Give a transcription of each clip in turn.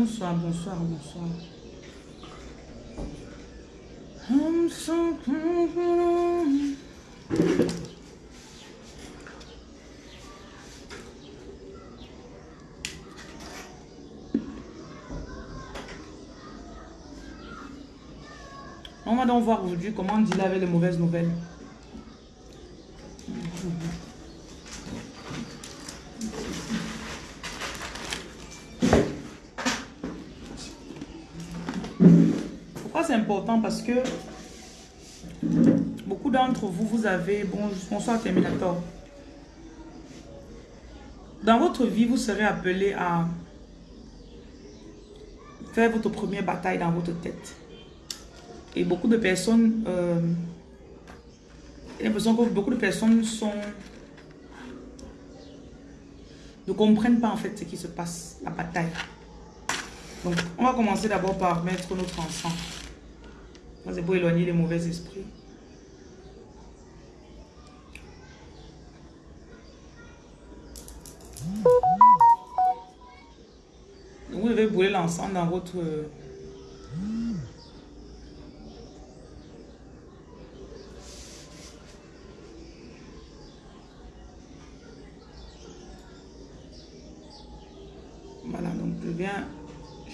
Bonsoir, bonsoir, bonsoir. On va donc voir aujourd'hui comment dealer avec les mauvaises nouvelles. Pourquoi c'est Parce que beaucoup d'entre vous, vous avez... Bon, bonsoir Terminator. Dans votre vie, vous serez appelé à faire votre première bataille dans votre tête. Et beaucoup de personnes, euh, l'impression que beaucoup de personnes sont, ne comprennent pas en fait ce qui se passe, la bataille. Donc, on va commencer d'abord par mettre notre encens. C'est pour éloigner les mauvais esprits. Vous devez brûler l'encens dans votre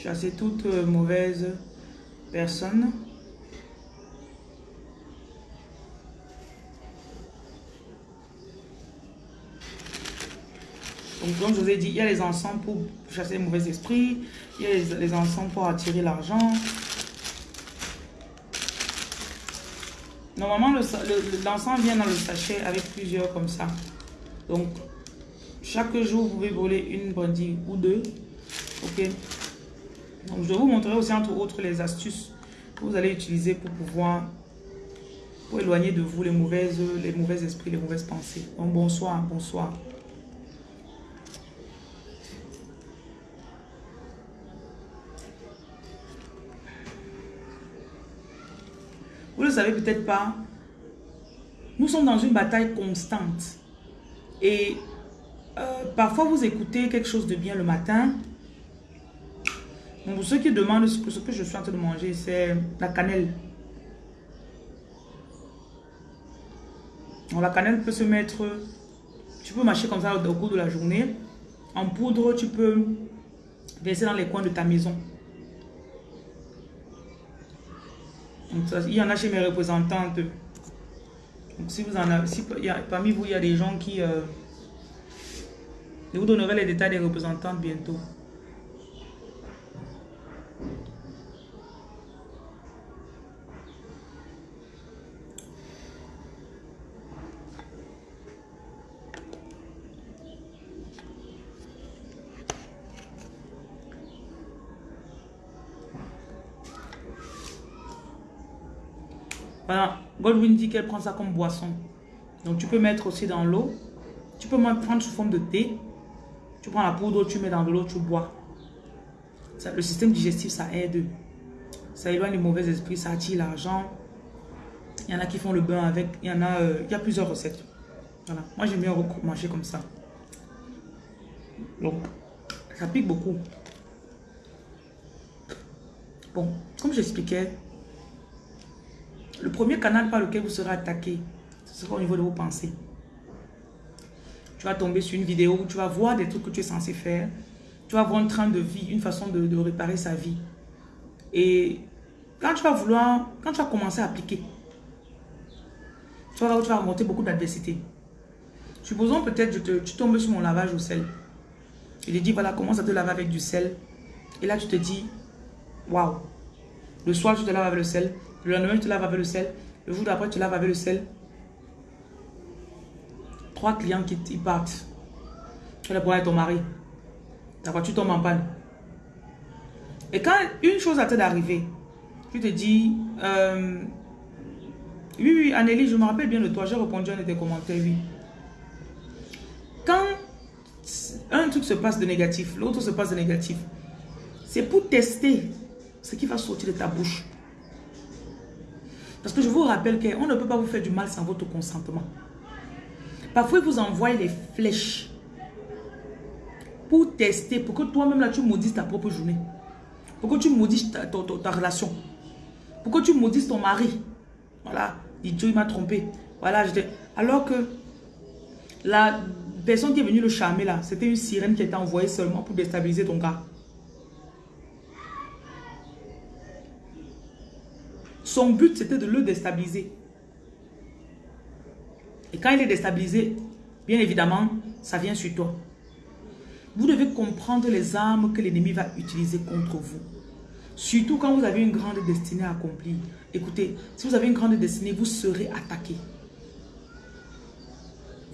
chasser toute mauvaise personne. Donc, comme je vous ai dit, il y a les encens pour chasser les mauvais esprits, il y a les, les encens pour attirer l'argent. Normalement, l'encens vient dans le sachet avec plusieurs comme ça. Donc, chaque jour, vous pouvez voler une brindille ou deux. Ok? Donc, je vous montrerai aussi entre autres les astuces que vous allez utiliser pour pouvoir pour éloigner de vous les mauvaises, les mauvais esprits, les mauvaises pensées. Donc, bonsoir, bonsoir. Savez peut-être pas, nous sommes dans une bataille constante. Et euh, parfois, vous écoutez quelque chose de bien le matin, pour ceux qui demandent ce que, ce que je suis en train de manger, c'est la cannelle. la cannelle peut se mettre, tu peux mâcher comme ça au, cours de la journée. En poudre, tu peux verser dans les coins de ta maison. Il y en a chez mes représentantes. Donc, si vous en avez, parmi vous, il y a des gens qui... Euh, je vous donnerai les détails des représentantes bientôt. Goldwyn dit qu'elle prend ça comme boisson. Donc tu peux mettre aussi dans l'eau. Tu peux même prendre sous forme de thé. Tu prends la poudre, tu mets dans de l'eau, tu bois. le système digestif, ça aide. Ça éloigne les mauvais esprits, ça attire l'argent. Il y en a qui font le bain avec. Il y en a, euh, il y a plusieurs recettes. Voilà. Moi, j'aime bien manger comme ça. Donc, ça pique beaucoup. Bon, comme j'expliquais, le premier canal par lequel vous serez attaqué, ce sera au niveau de vos pensées. Tu vas tomber sur une vidéo où tu vas voir des trucs que tu es censé faire. Tu vas voir un train de vie, une façon de, réparer sa vie. Et quand tu vas vouloir, quand tu vas commencer à appliquer, tu vas tu remonter beaucoup d'adversité. Supposons peut-être que tu tombes sur mon lavage au sel. Je te dis, voilà, commence à te laver avec du sel. Et là, tu te dis, waouh. Le soir, tu te laves avec le sel. Le lendemain, tu laves avec le sel. Le jour d'après, tu laves avec le sel. Trois clients qui partent. Tu vas pour ton mari. Ta voiture tombe en panne. Et quand une chose a d'arriver, tu te dis, euh, oui, oui, Anneli, je me rappelle bien de toi, j'ai répondu à un de tes commentaires, oui. Quand un truc se passe de négatif, l'autre se passe de négatif, c'est pour tester ce qui va sortir de ta bouche. Parce que je vous rappelle qu'on ne peut pas vous faire du mal sans votre consentement. Parfois, ils vous envoient les flèches pour tester, pour que toi-même là, tu maudisses ta propre journée. Pourquoi tu maudis ta, relation Pourquoi tu maudis ton mari Voilà, Dieu m'a trompé. Voilà, alors que la personne qui est venue le charmer là, c'était une sirène qui était envoyée seulement pour déstabiliser ton gars. Son but, c'était de le déstabiliser. Et quand il est déstabilisé, bien évidemment, ça vient sur toi. Vous devez comprendre les armes que l'ennemi va utiliser contre vous. Surtout quand vous avez une grande destinée à accomplir. Écoutez, si vous avez une grande destinée, vous serez attaqué.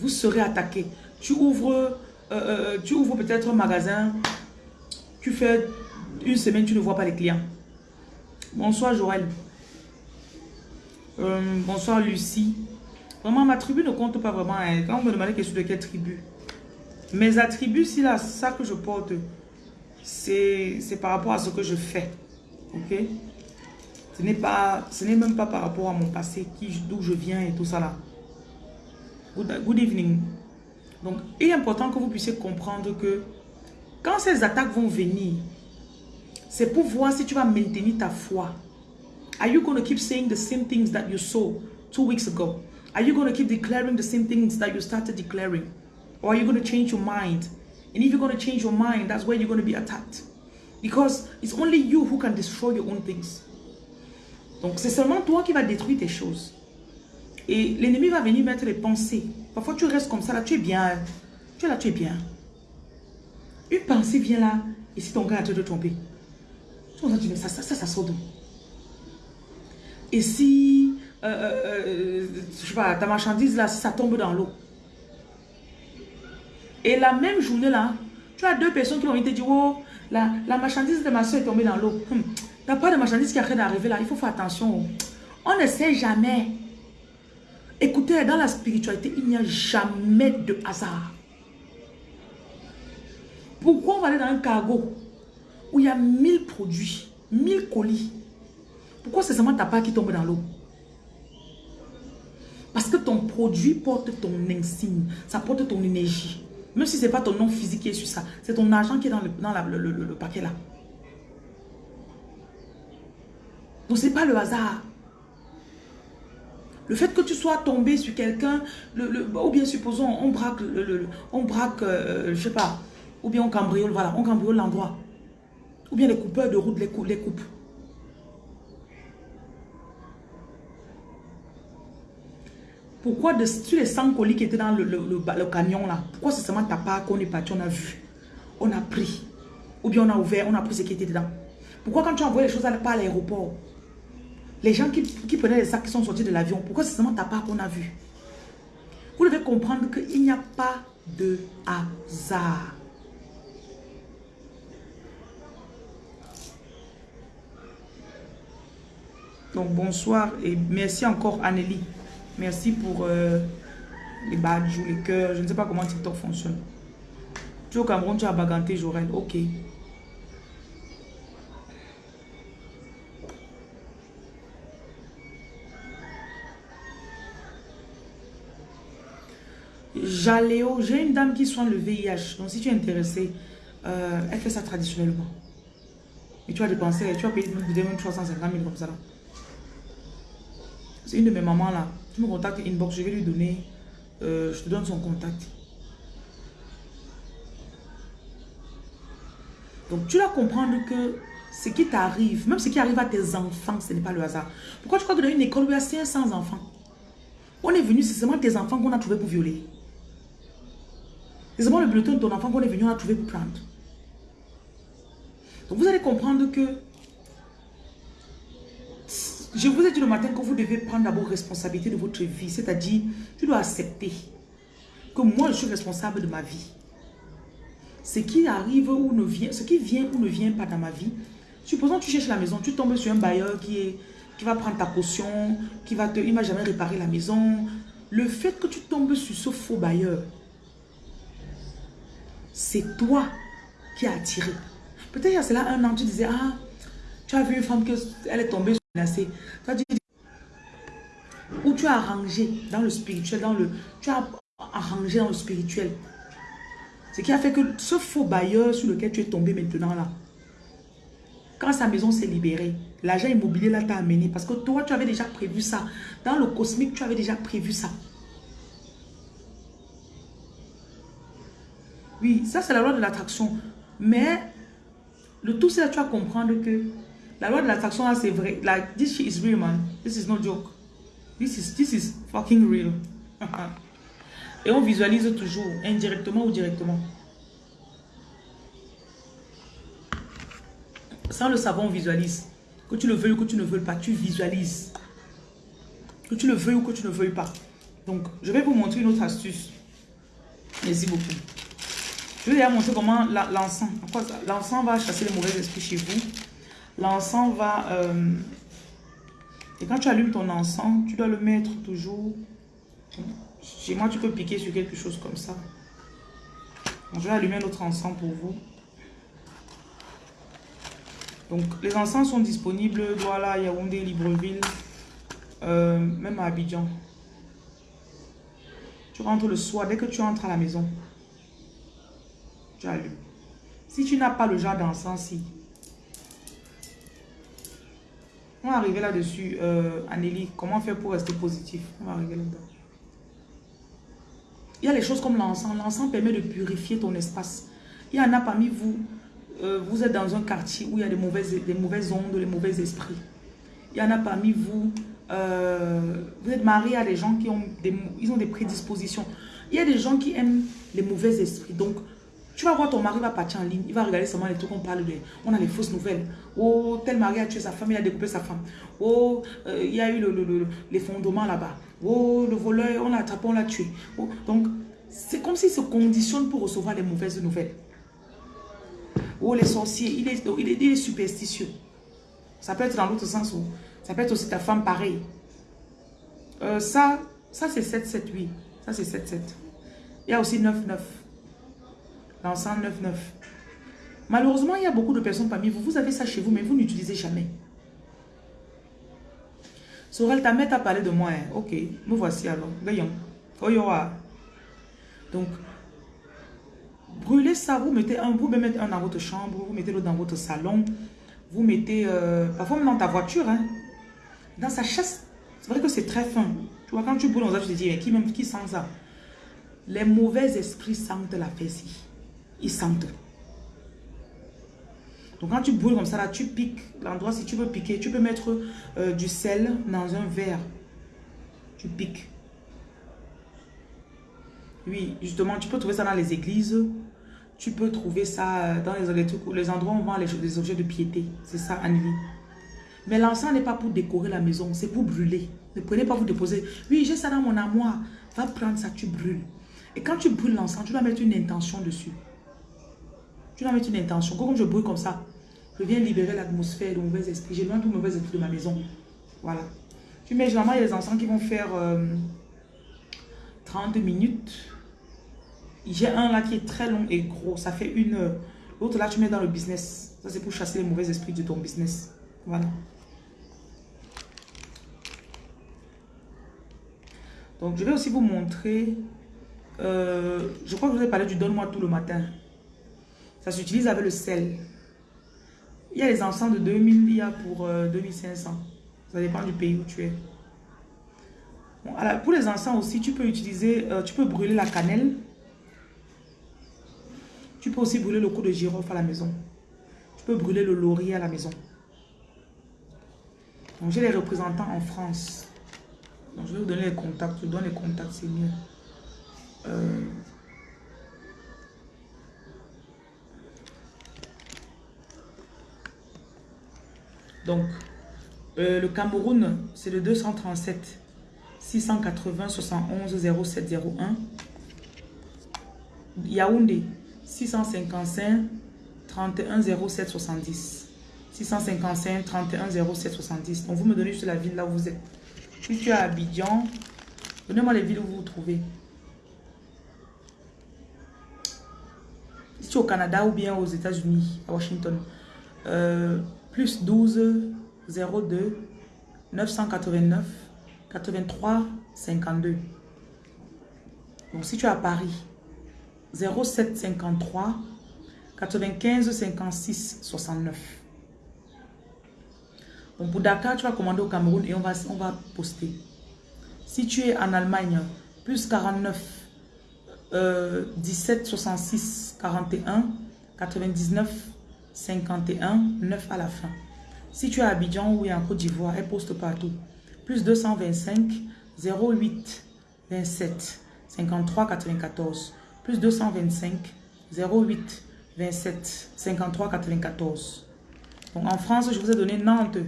Vous serez attaqué. Tu ouvres, euh, euh, tu ouvres peut-être un magasin. Tu fais une semaine, tu ne vois pas les clients. Bonsoir Joël. Euh, bonsoir Lucie. Vraiment, ma tribu ne compte pas vraiment. Hein. Quand on me demandait question de quelle tribu. Mes attributs, si là, ça que je porte, c'est par rapport à ce que je fais. Ok? Ce n'est même pas par rapport à mon passé, d'où je viens et tout ça là. Good, good evening. Donc, il est important que vous puissiez comprendre que quand ces attaques vont venir, c'est pour voir si tu vas maintenir ta foi. Are you going to keep saying the same things that you saw two weeks ago? Are you going to keep declaring the same things that you started declaring? Or are you going to change your mind? And if you're going to change your mind, that's where you're going to be attacked. Because it's only you who can destroy your own things. Donc, c'est seulement toi qui vas détruire tes choses. Et l'ennemi va venir mettre les pensées. Parfois, tu restes comme ça, là, tu es bien. Tu es là, tu es bien. Une pensée vient là, et si ton gars a te de tromper, ça, ça, ça, ça sort Et si, euh, euh, euh, je sais pas, ta marchandise là, si ça tombe dans l'eau, et la même journée là, tu as deux personnes qui vont te dire, oh, la, la marchandise de ma soeur est tombée dans l'eau. Hum, a pas de marchandise qui arrête d'arriver là, il faut faire attention. On ne sait jamais. Écoutez, dans la spiritualité, il n'y a jamais de hasard. Pourquoi on va aller dans un cargo où il y a 1000 produits, 1000 colis? Pourquoi c'est seulement ta part qui tombe dans l'eau? Parce que ton produit porte ton insigne, ça porte ton énergie. Même si ce n'est pas ton nom physique qui est sur ça, c'est ton argent qui est dans le, dans le, paquet là. Donc ce n'est pas le hasard. Le fait que tu sois tombé sur quelqu'un, ou bien supposons on braque, on braque euh, je sais pas, ou bien on cambriole, voilà, on cambriole l'endroit. Ou bien les coupeurs de route les, les coupent. Pourquoi de, sur les 100 colis qui étaient dans le, camion là, pourquoi c'est seulement ta part qu'on est parti, on a vu, on a pris, ou bien on a ouvert, on a pris ce qui était dedans. Pourquoi quand tu envoies les choses pas à l'aéroport, les gens qui, qui, prenaient les sacs qui sont sortis de l'avion, pourquoi c'est seulement ta part qu'on a vu? Vous devez comprendre qu'il n'y a pas de hasard. Donc bonsoir et merci encore Anneli. Merci pour euh, les badges ou les cœurs. Je ne sais pas comment TikTok fonctionne. Tu es au Cameroun, tu as baganté Jorel. Ok. Jaléo, j'ai une dame qui soigne le VIH. Donc si tu es intéressé, euh, elle fait ça traditionnellement. Et tu vas dépenser, tu payer même 350 000 comme ça. C'est une de mes mamans là. Tu me contactes inbox, je vais lui donner, euh, je te donne son contact. Donc tu dois comprendre que ce qui t'arrive, même ce qui arrive à tes enfants, ce n'est pas le hasard. Pourquoi tu crois que dans une école où il y a 500 enfants, on est venu, c'est seulement tes enfants qu'on a trouvé pour violer. C'est seulement le bulletin de ton enfant qu'on est venu, on a trouvé pour prendre. Donc vous allez comprendre que je vous ai dit le matin que vous devez prendre d'abord responsabilité de votre vie. C'est-à-dire, tu dois accepter que moi, je suis responsable de ma vie. Ce qui arrive ou ne vient, ce qui vient ou ne vient pas dans ma vie. Supposons que tu cherches la maison, tu tombes sur un bailleur qui, qui va prendre ta caution, qui va te, il m'a jamais réparé la maison. Le fait que tu tombes sur ce faux bailleur, c'est toi qui as attiré. Peut-être il y a cela un an, tu disais, ah, tu as vu une femme, que, elle est tombée ou tu as arrangé dans le spirituel, dans le, tu as arrangé dans le spirituel. Ce qui a fait que ce faux bailleur sur lequel tu es tombé maintenant là, quand sa maison s'est libérée, l'agent immobilier là t'a amené parce que toi, tu avais déjà prévu ça. Dans le cosmique, tu avais déjà prévu ça. Oui, ça c'est la loi de l'attraction. Mais le tout c'est tu vas comprendre que la loi de l'attraction là c'est vrai. Like, this shit is real man. This is no joke. This is, this is fucking real. Et on visualise toujours, indirectement ou directement. Sans le savoir, on visualise. Que tu le veuilles ou que tu ne veuilles pas, tu visualises. Que tu le veuilles ou que tu ne veuilles pas. Donc, je vais vous montrer une autre astuce. Merci beaucoup. Je vais vous montrer comment l'encens. L'encens va chasser les mauvais esprits chez vous. L'encens va... Euh, et quand tu allumes ton encens, tu dois le mettre toujours... Chez moi, tu peux piquer sur quelque chose comme ça. je vais allumer un autre encens pour vous. Donc, les encens sont disponibles Douala, Yaoundé, Libreville, euh, même à Abidjan. Tu rentres le soir, dès que tu entres à la maison, tu allumes. Si tu n'as pas le genre d'encens, si. On va arriver là-dessus, euh. Comment faire pour rester positif? On va arriver là-dedans. Il y a les choses comme l'encens. L'encens permet de purifier ton espace. Il y en a parmi vous, euh, vous êtes dans un quartier où il y a des mauvaises, des mauvaises ondes, des mauvais esprits. Il y en a parmi vous, euh, vous êtes marié à des gens qui ont des, ils ont des prédispositions. Il y a des gens qui aiment les mauvais esprits. Donc, tu vas voir ton mari va partir en ligne, il va regarder seulement les trucs qu'on parle de. On a les fausses nouvelles. Oh, tel mari a tué sa femme, il a découpé sa femme. Oh, euh, il y a eu l'effondrement là-bas. Oh, le voleur, on l'a attrapé, on l'a tué. Oh, donc, c'est comme s'il se conditionne pour recevoir les mauvaises nouvelles. Oh, les sorciers, il est, il est, superstitieux. Ça peut être dans l'autre sens. où ça peut être aussi ta femme pareil. Euh, ça, ça c'est 7-7-8. Ça, c'est 7-7. Il y a aussi 9-9. L'encens 9-9. Malheureusement, il y a beaucoup de personnes parmi vous. Vous avez ça chez vous, mais vous n'utilisez jamais. Sorel, ta mère t'a parlé de moi. Hein. Ok, me voici alors. Voyons. Donc, brûlez ça. Vous mettez un, vous mettez un dans votre chambre, vous mettez l'autre dans votre salon. Vous mettez, euh, parfois même dans ta voiture, hein. dans sa chasse. C'est vrai que c'est très fin. Tu vois, quand tu brûles dans ça, tu te dis, qui, même, qui sent ça? Les mauvais esprits sentent la fessée. Ils sentent. Donc quand tu brûles comme ça, là, tu piques l'endroit, si tu veux piquer, tu peux mettre euh, du sel dans un verre. Tu piques. Oui, justement, tu peux trouver ça dans les églises. Tu peux trouver ça euh, dans les, les endroits où on vend les, objets de piété. C'est ça, Annie. Mais l'encens n'est pas pour décorer la maison, c'est pour brûler. Ne prenez pas vous déposer. Oui, j'ai ça dans mon armoire. Va prendre ça, tu brûles. Et quand tu brûles l'encens, tu dois mettre une intention dessus. Tu mettre une intention. Comme je brûle comme ça, je viens libérer l'atmosphère de mauvais esprits. J'ai loin tout mauvais esprit de ma maison. Voilà. Tu mets généralement, il y a des encens qui vont faire 30 euh, minutes. J'ai un là qui est très long et gros. Ça fait une heure. L'autre là, tu mets dans le business. Ça, c'est pour chasser les mauvais esprits de ton business. Voilà. Donc, je vais aussi vous montrer. Euh, je crois que je vous ai parlé du donne-moi tout le matin. Ça s'utilise avec le sel. Il y a les encens de 2000, il y a pour 2500. Euh, Ça dépend du pays où tu es. pour les encens aussi, tu peux utiliser, euh, tu peux brûler la cannelle. Tu peux aussi brûler le coup de girofle à la maison. Tu peux brûler le laurier à la maison. Donc, j'ai les représentants en France. Donc, je vais vous donner les contacts. Je donne les contacts, c'est mieux. Euh, Donc, euh, le Cameroun, c'est le 237 680 71 0701. Yaoundé, 655 31 07 70. 655 31 07 70. Donc, vous me donnez juste la ville là où vous êtes. Si tu es à Abidjan, donnez-moi les villes où vous vous trouvez. Si tu es au Canada ou bien aux États-Unis, à Washington. Euh, plus 12 02 989 83 52. Donc si tu es à Paris, 07 53 95 56 69. Bon, pour Dakar, tu vas commander au Cameroun et on va, poster. Si tu es en Allemagne, plus 49, euh, 17, 66, 41, 99, 51, 9 à la fin. Si tu es à Abidjan ou en Côte d'Ivoire, elle poste partout. Plus 225, 08, 27, 53, 94. Plus 225, 08, 27, 53, 94. Donc en France, je vous ai donné Nantes.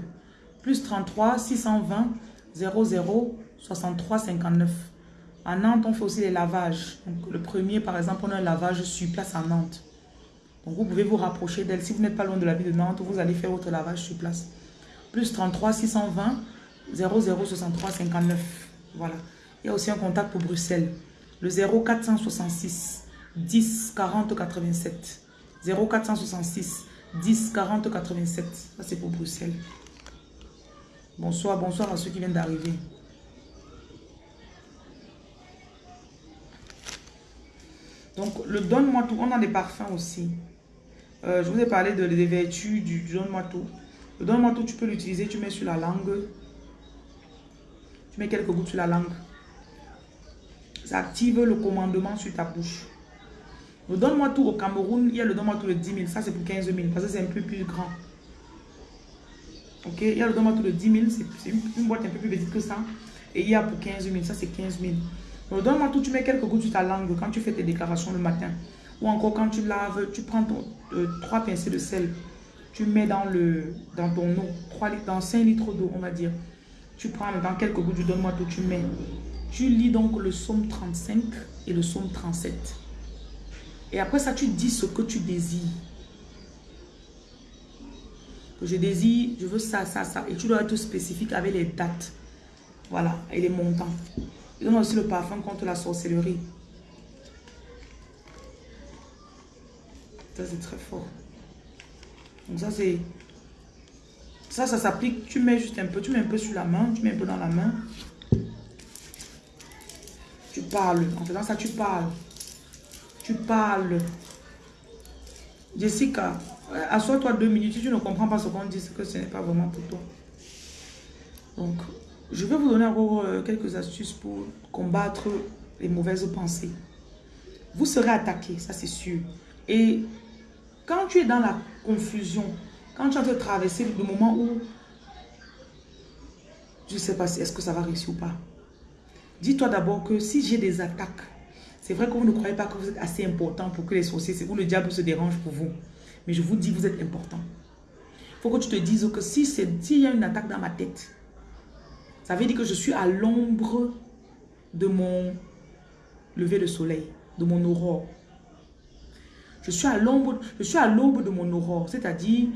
Plus 33, 620, 00, 63, 59. À Nantes, on fait aussi les lavages. Le premier, par exemple, on a un lavage sur place à Nantes. Donc, vous pouvez vous rapprocher d'elle. Si vous n'êtes pas loin de la ville de Nantes, vous allez faire votre lavage sur place. Plus 33 620 0063 59. Voilà. Il y a aussi un contact pour Bruxelles. Le 0466 10 40 87. 0466 10 40 87. Ça, c'est pour Bruxelles. Bonsoir, bonsoir à ceux qui viennent d'arriver. Donc, le donne-moi tout. On a des parfums aussi. Euh, je vous ai parlé de, des vertus du, donne-moi tout. Le donne-moi tu peux l'utiliser. Tu mets sur la langue. Tu mets quelques gouttes sur la langue. Ça active le commandement sur ta bouche. Le donne-moi tout au Cameroun, il y a le donne-moi tout de 10 000. Ça, c'est pour 15 000 parce que c'est un peu plus grand. Ok, il y a le donne-moi tout de 10 000. C'est une, boîte un peu plus petite que ça. Et il y a pour 15 000. Ça, c'est 15 000. Donne-moi tout, tu mets quelques gouttes sur ta langue quand tu fais tes déclarations le matin. Ou encore quand tu laves, tu prends ton, euh, trois pincées de sel. Tu mets dans, le, dans ton eau, 3 litres, dans 5 litres d'eau, on va dire. Tu prends dans quelques gouttes, du donne-moi tout, tu mets. Tu lis donc le psaume 35 et le psaume 37. Et après ça, tu dis ce que tu désires. Que je désire, je veux ça, ça, ça. Et tu dois être spécifique avec les dates. Voilà, et les montants. Il donne aussi le parfum contre la sorcellerie. Ça, c'est très fort. Donc ça, c'est... Ça, ça s'applique. Tu mets juste un peu. Tu mets un peu sur la main. Tu mets un peu dans la main. Tu parles. En faisant ça, tu parles. Tu parles. Jessica, assois-toi deux minutes. Si tu ne comprends pas ce qu'on dit, c'est que ce n'est pas vraiment pour toi. Donc, je vais vous donner encore euh, quelques astuces pour combattre les mauvaises pensées. Vous serez attaqué, ça c'est sûr. Et quand tu es dans la confusion, quand tu es en train de traverser le moment où je ne sais pas si est-ce que ça va réussir ou pas. Dis-toi d'abord que si j'ai des attaques, c'est vrai que vous ne croyez pas que vous êtes assez important pour que les sorciers, où le diable se dérange pour vous. Mais je vous dis, vous êtes important. Il faut que tu te dises que si s'il y a une attaque dans ma tête, ça veut dire que je suis à l'ombre de mon lever de soleil, de mon aurore. Je suis à l'ombre, je suis à l'aube de mon aurore, c'est-à-dire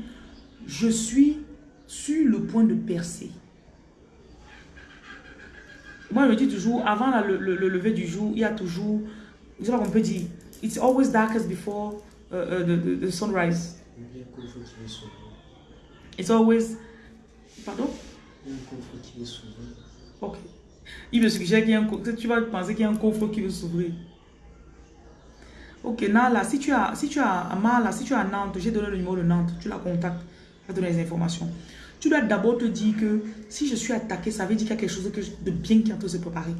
je suis sur le point de percer. Moi, je me dis toujours, avant le, lever du jour, il y a toujours, je sais pas qu'on peut dire, it's always darkest before uh, uh, the, the, sunrise. It's always, pardon? Ok. Il me suggère qu'il y a un. Tu vas penser qu'il y a un coffre qui veut s'ouvrir. Ok, Nala, si tu as, si tu as si tu as Nantes, j'ai donné le numéro de Nantes, tu la contactes, je vais donner les informations. Tu dois d'abord te dire que si je suis attaqué, ça veut dire qu'il y a quelque chose de bien qui est en train de se préparer.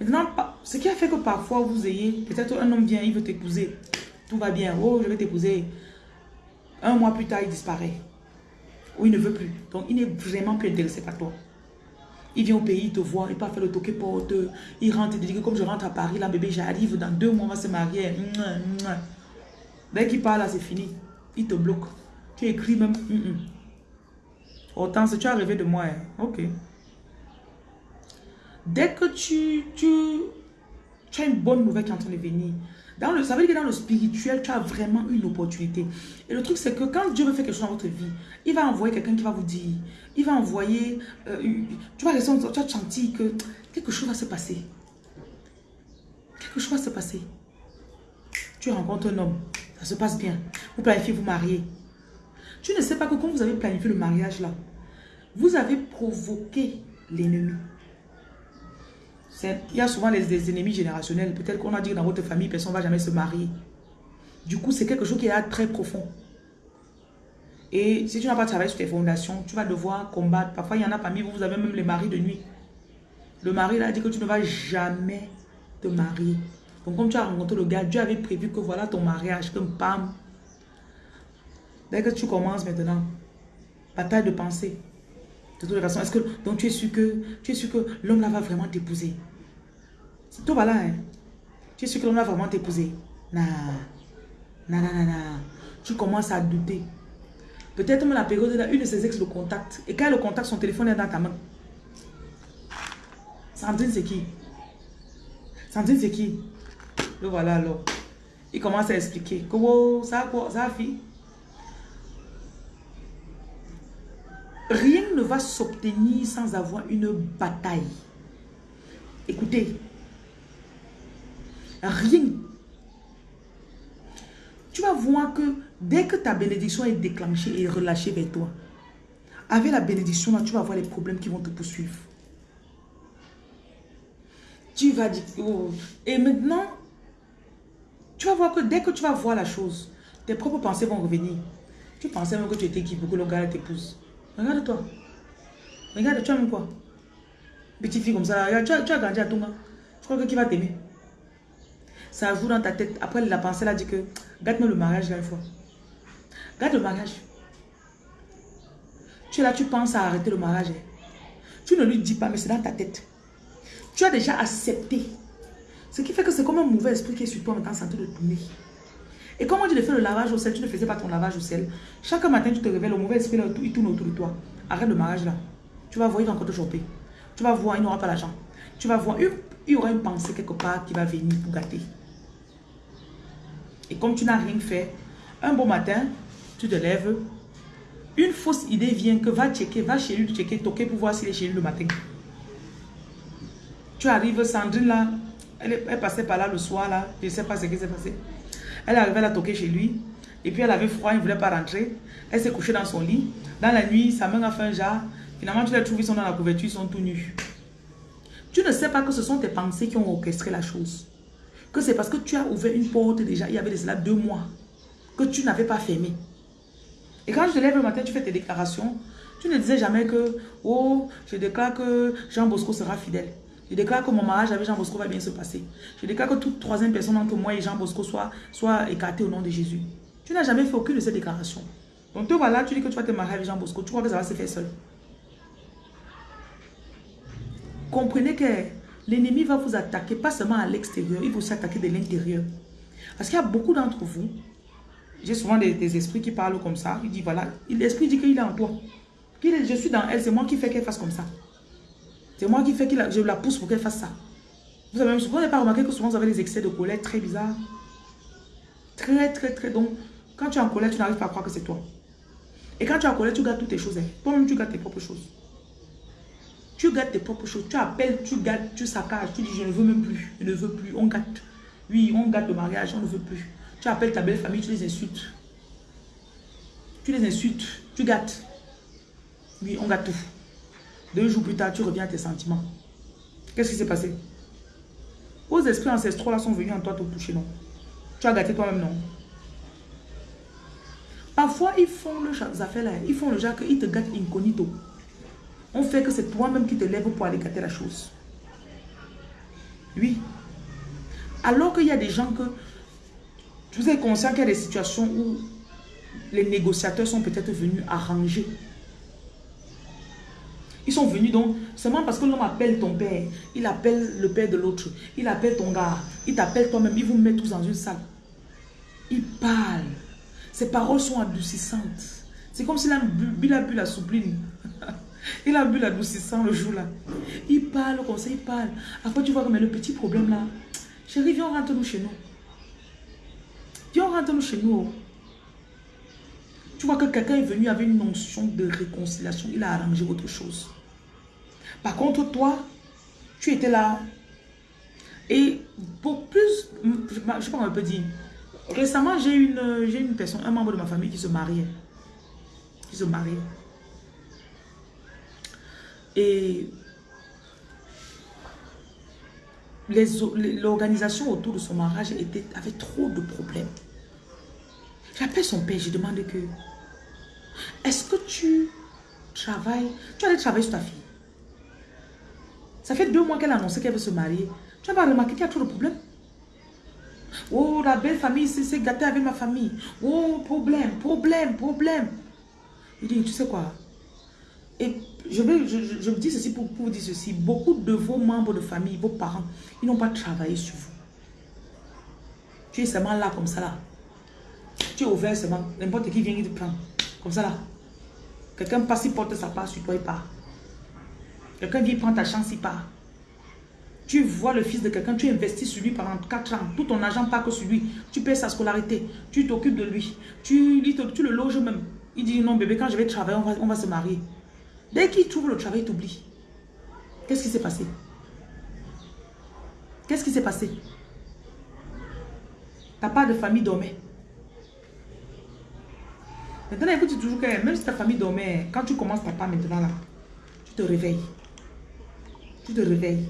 Maintenant, ce qui a fait que parfois vous ayez, peut-être un homme vient, il veut t'épouser, tout va bien, oh je vais t'épouser. Un mois plus tard, il disparaît. Ou il ne veut plus. Donc, il n'est vraiment plus intéressé par toi. Il vient au pays, il te voit, il part faire le toqué porte. Il rentre, il dit que comme je rentre à Paris, là, bébé, j'arrive, dans deux mois, on va se marier. Dès qu'il parle, là, c'est fini. Il te bloque. Tu écris même. Autant, tu as rêvé de moi. Hein. Ok. Dès que tu, tu, tu as une bonne nouvelle qui est en train de venir, dans le, ça veut dire que dans le spirituel, tu as vraiment une opportunité. Et le truc, c'est que quand Dieu veut faire quelque chose dans votre vie, il va envoyer quelqu'un qui va vous dire, il va envoyer, euh, tu, vas ressentir, tu vas sentir que quelque chose va se passer. Quelque chose va se passer. Tu rencontres un homme, ça se passe bien. Vous planifiez vous marier. Tu ne sais pas que quand vous avez planifié le mariage là, vous avez provoqué l'ennemi. Il y a souvent les, ennemis générationnels. Peut-être qu'on a dit que dans votre famille, personne ne va jamais se marier. Du coup, c'est quelque chose qui est très profond. Et si tu n'as pas travaillé sur tes fondations, tu vas devoir combattre. Parfois, il y en a parmi vous, vous avez même les maris de nuit. Le mari a dit que tu ne vas jamais te marier. Donc, comme tu as rencontré le gars, Dieu avait prévu que voilà ton mariage, que pam. Dès que tu commences maintenant, bataille de pensée. Façon, est-ce que donc tu es sûr que tu es sûr que l'homme là va vraiment t'épouser? C'est tout voilà. Hein? Tu es sûr que l'homme va vraiment t'épouser? Non. Non, non, non, non. Tu commences à douter. Peut-être même la période là, une de ses ex le contacte. Et quand elle le contacte, son téléphone est dans ta main. Sandrine, c'est qui? Sandrine, c'est qui? Le voilà alors. Il commence à expliquer. Comment ça quoi? Ça fille? Rien ne va s'obtenir sans avoir une bataille. Écoutez. Rien. Tu vas voir que dès que ta bénédiction est déclenchée et relâchée vers toi, avec la bénédiction, là, tu vas voir les problèmes qui vont te poursuivre. Tu vas dire... Oh. Et maintenant, tu vas voir que dès que tu vas voir la chose, tes propres pensées vont revenir. Tu pensais même que tu étais qui pour que le gars t'épouse. Regarde-toi. Regarde, tu as même quoi Petite fille comme ça, tu as, grandi à Tonga. Tu crois que qui va t'aimer Ça joue dans ta tête. Après, la pensée, elle a dit que gâte-moi le mariage là une fois. Garde le mariage. Tu es là, tu penses à arrêter le mariage. Hein. Tu ne lui dis pas, mais c'est dans ta tête. Tu as déjà accepté. Ce qui fait que c'est comme un mauvais esprit qui est sur toi en train de tourner. Et comme on dit de faire le lavage au sel, tu ne faisais pas ton lavage au sel. Chaque matin, tu te réveilles, le mauvais esprit, là, il tourne autour de toi. Arrête le mariage là. Tu vas voir, il va encore te choper. Tu vas voir, il n'aura pas l'argent. Tu vas voir, il y aura une pensée quelque part qui va venir pour gâter. Et comme tu n'as rien fait, un beau matin, tu te lèves, une fausse idée vient que va checker, va chez lui, checker, toquer pour voir s'il est chez lui le matin. Tu arrives, Sandrine là, elle, est, passait par là le soir là, je ne sais pas ce qui s'est passé. Elle arrivait à toquer chez lui. Et puis elle avait froid, elle ne voulait pas rentrer. Elle s'est couchée dans son lit. Dans la nuit, sa main a fait un jar. Finalement, tu les trouves, ils sont dans la couverture, ils sont tout nus. Tu ne sais pas que ce sont tes pensées qui ont orchestré la chose. Que c'est parce que tu as ouvert une porte déjà, il y avait de cela deux mois, que tu n'avais pas fermé. Et quand je te lève le matin, tu fais tes déclarations. Tu ne disais jamais que, oh, je déclare que Jean Bosco sera fidèle. Je déclare que mon mariage avec Jean Bosco va bien se passer. Je déclare que toute troisième personne entre moi et Jean Bosco soit, soit écartée au nom de Jésus. Tu n'as jamais fait aucune de ces déclarations. Donc toi, voilà, tu dis que tu vas te marier avec Jean Bosco. Tu crois que ça va se faire seul. Comprenez que l'ennemi va vous attaquer, pas seulement à l'extérieur, il va vous attaquer de l'intérieur. Parce qu'il y a beaucoup d'entre vous, j'ai souvent des, esprits qui parlent comme ça. Il dit, voilà, l'esprit dit qu'il est en toi. je suis dans elle, c'est moi qui fais qu'elle fasse comme ça. C'est moi qui fais que je la pousse pour qu'elle fasse ça. Vous avez même pas remarqué que souvent vous avez des excès de colère très bizarres? Très, très, très. Donc, quand tu es en colère, tu n'arrives pas à croire que c'est toi. Et quand tu es en colère, tu gardes toutes tes choses. Hein. Toi-même, tu gardes tes propres choses. Tu gardes tes propres choses. Tu appelles, tu gardes, tu saccages. Tu dis, je ne veux même plus. Je ne veux plus. On gâte. Oui, on gâte le mariage. On ne veut plus. Tu appelles ta belle famille, tu les insultes. Tu les insultes. Tu gâtes. Oui, on gâte tout. Deux jours plus tard, tu reviens à tes sentiments. Qu'est-ce qui s'est passé? Vos esprits ancestraux là sont venus en toi te toucher, non? Tu as gâté toi-même, non? Parfois, ils font le affaires là, ils font le genre qu'ils te gâtent incognito. On fait que c'est toi-même qui te lèves pour aller gâter la chose. Oui. Alors qu'il y a des gens que... Vous êtes conscient qu'il y a des situations où les négociateurs sont peut-être venus arranger ils sont venus donc, seulement parce que l'homme appelle ton père, il appelle le père de l'autre, il appelle ton gars, il t'appelle toi-même, il vous met tous dans une salle. Il parle. Ses paroles sont adoucissantes. C'est comme s'il a, a bu la soupline. il a bu l'adoucissant le jour-là. Il parle comme ça, il parle. Après, tu vois, mais le petit problème là, chérie, viens, rentre-nous chez nous. Viens, rentre-nous chez nous. Tu vois que quelqu'un est venu avec une notion de réconciliation. Il a arrangé autre chose. Par contre, toi, tu étais là. Et pour plus, je sais pas comment on peut dire. Récemment, j'ai une, une personne, un membre de ma famille qui se mariait. Qui se mariait. Et l'organisation autour de son mariage était, avait trop de problèmes. J'appelle son père, je demande que, Est-ce que tu travailles, tu allais travailler sur ta fille? Ça fait deux mois qu'elle a annoncé qu'elle veut se marier. Tu n'as pas remarqué qu'il y a trop de problèmes? Oh, la belle famille c'est gâté avec ma famille. Oh, problème, problème, problème. Il dit, tu sais quoi? Et je, vais, je, je, dis ceci pour, pour vous dire ceci. Beaucoup de vos membres de famille, vos parents, ils n'ont pas travaillé sur vous. Tu es seulement là comme ça là. Tu es ouvert seulement. N'importe qui vient, il te prend. Comme ça là. Quelqu'un passe, il porte sa part sur toi, il part. Quelqu'un vient prendre ta chance, il part. Tu vois le fils de quelqu'un, tu investis sur lui pendant 4 ans. Tout ton argent pas que sur lui. Tu payes sa scolarité. Tu t'occupes de lui. Tu, tu le loges même. Il dit non bébé, quand je vais travailler, on va, on va se marier. Dès qu'il trouve le travail, il t'oublie. Qu'est-ce qui s'est passé? Qu'est-ce qui s'est passé? Ta part de famille dormait. Maintenant, écoute toujours que même si ta famille dormait, quand tu commences ta part maintenant là, tu te réveilles. Tu te réveilles.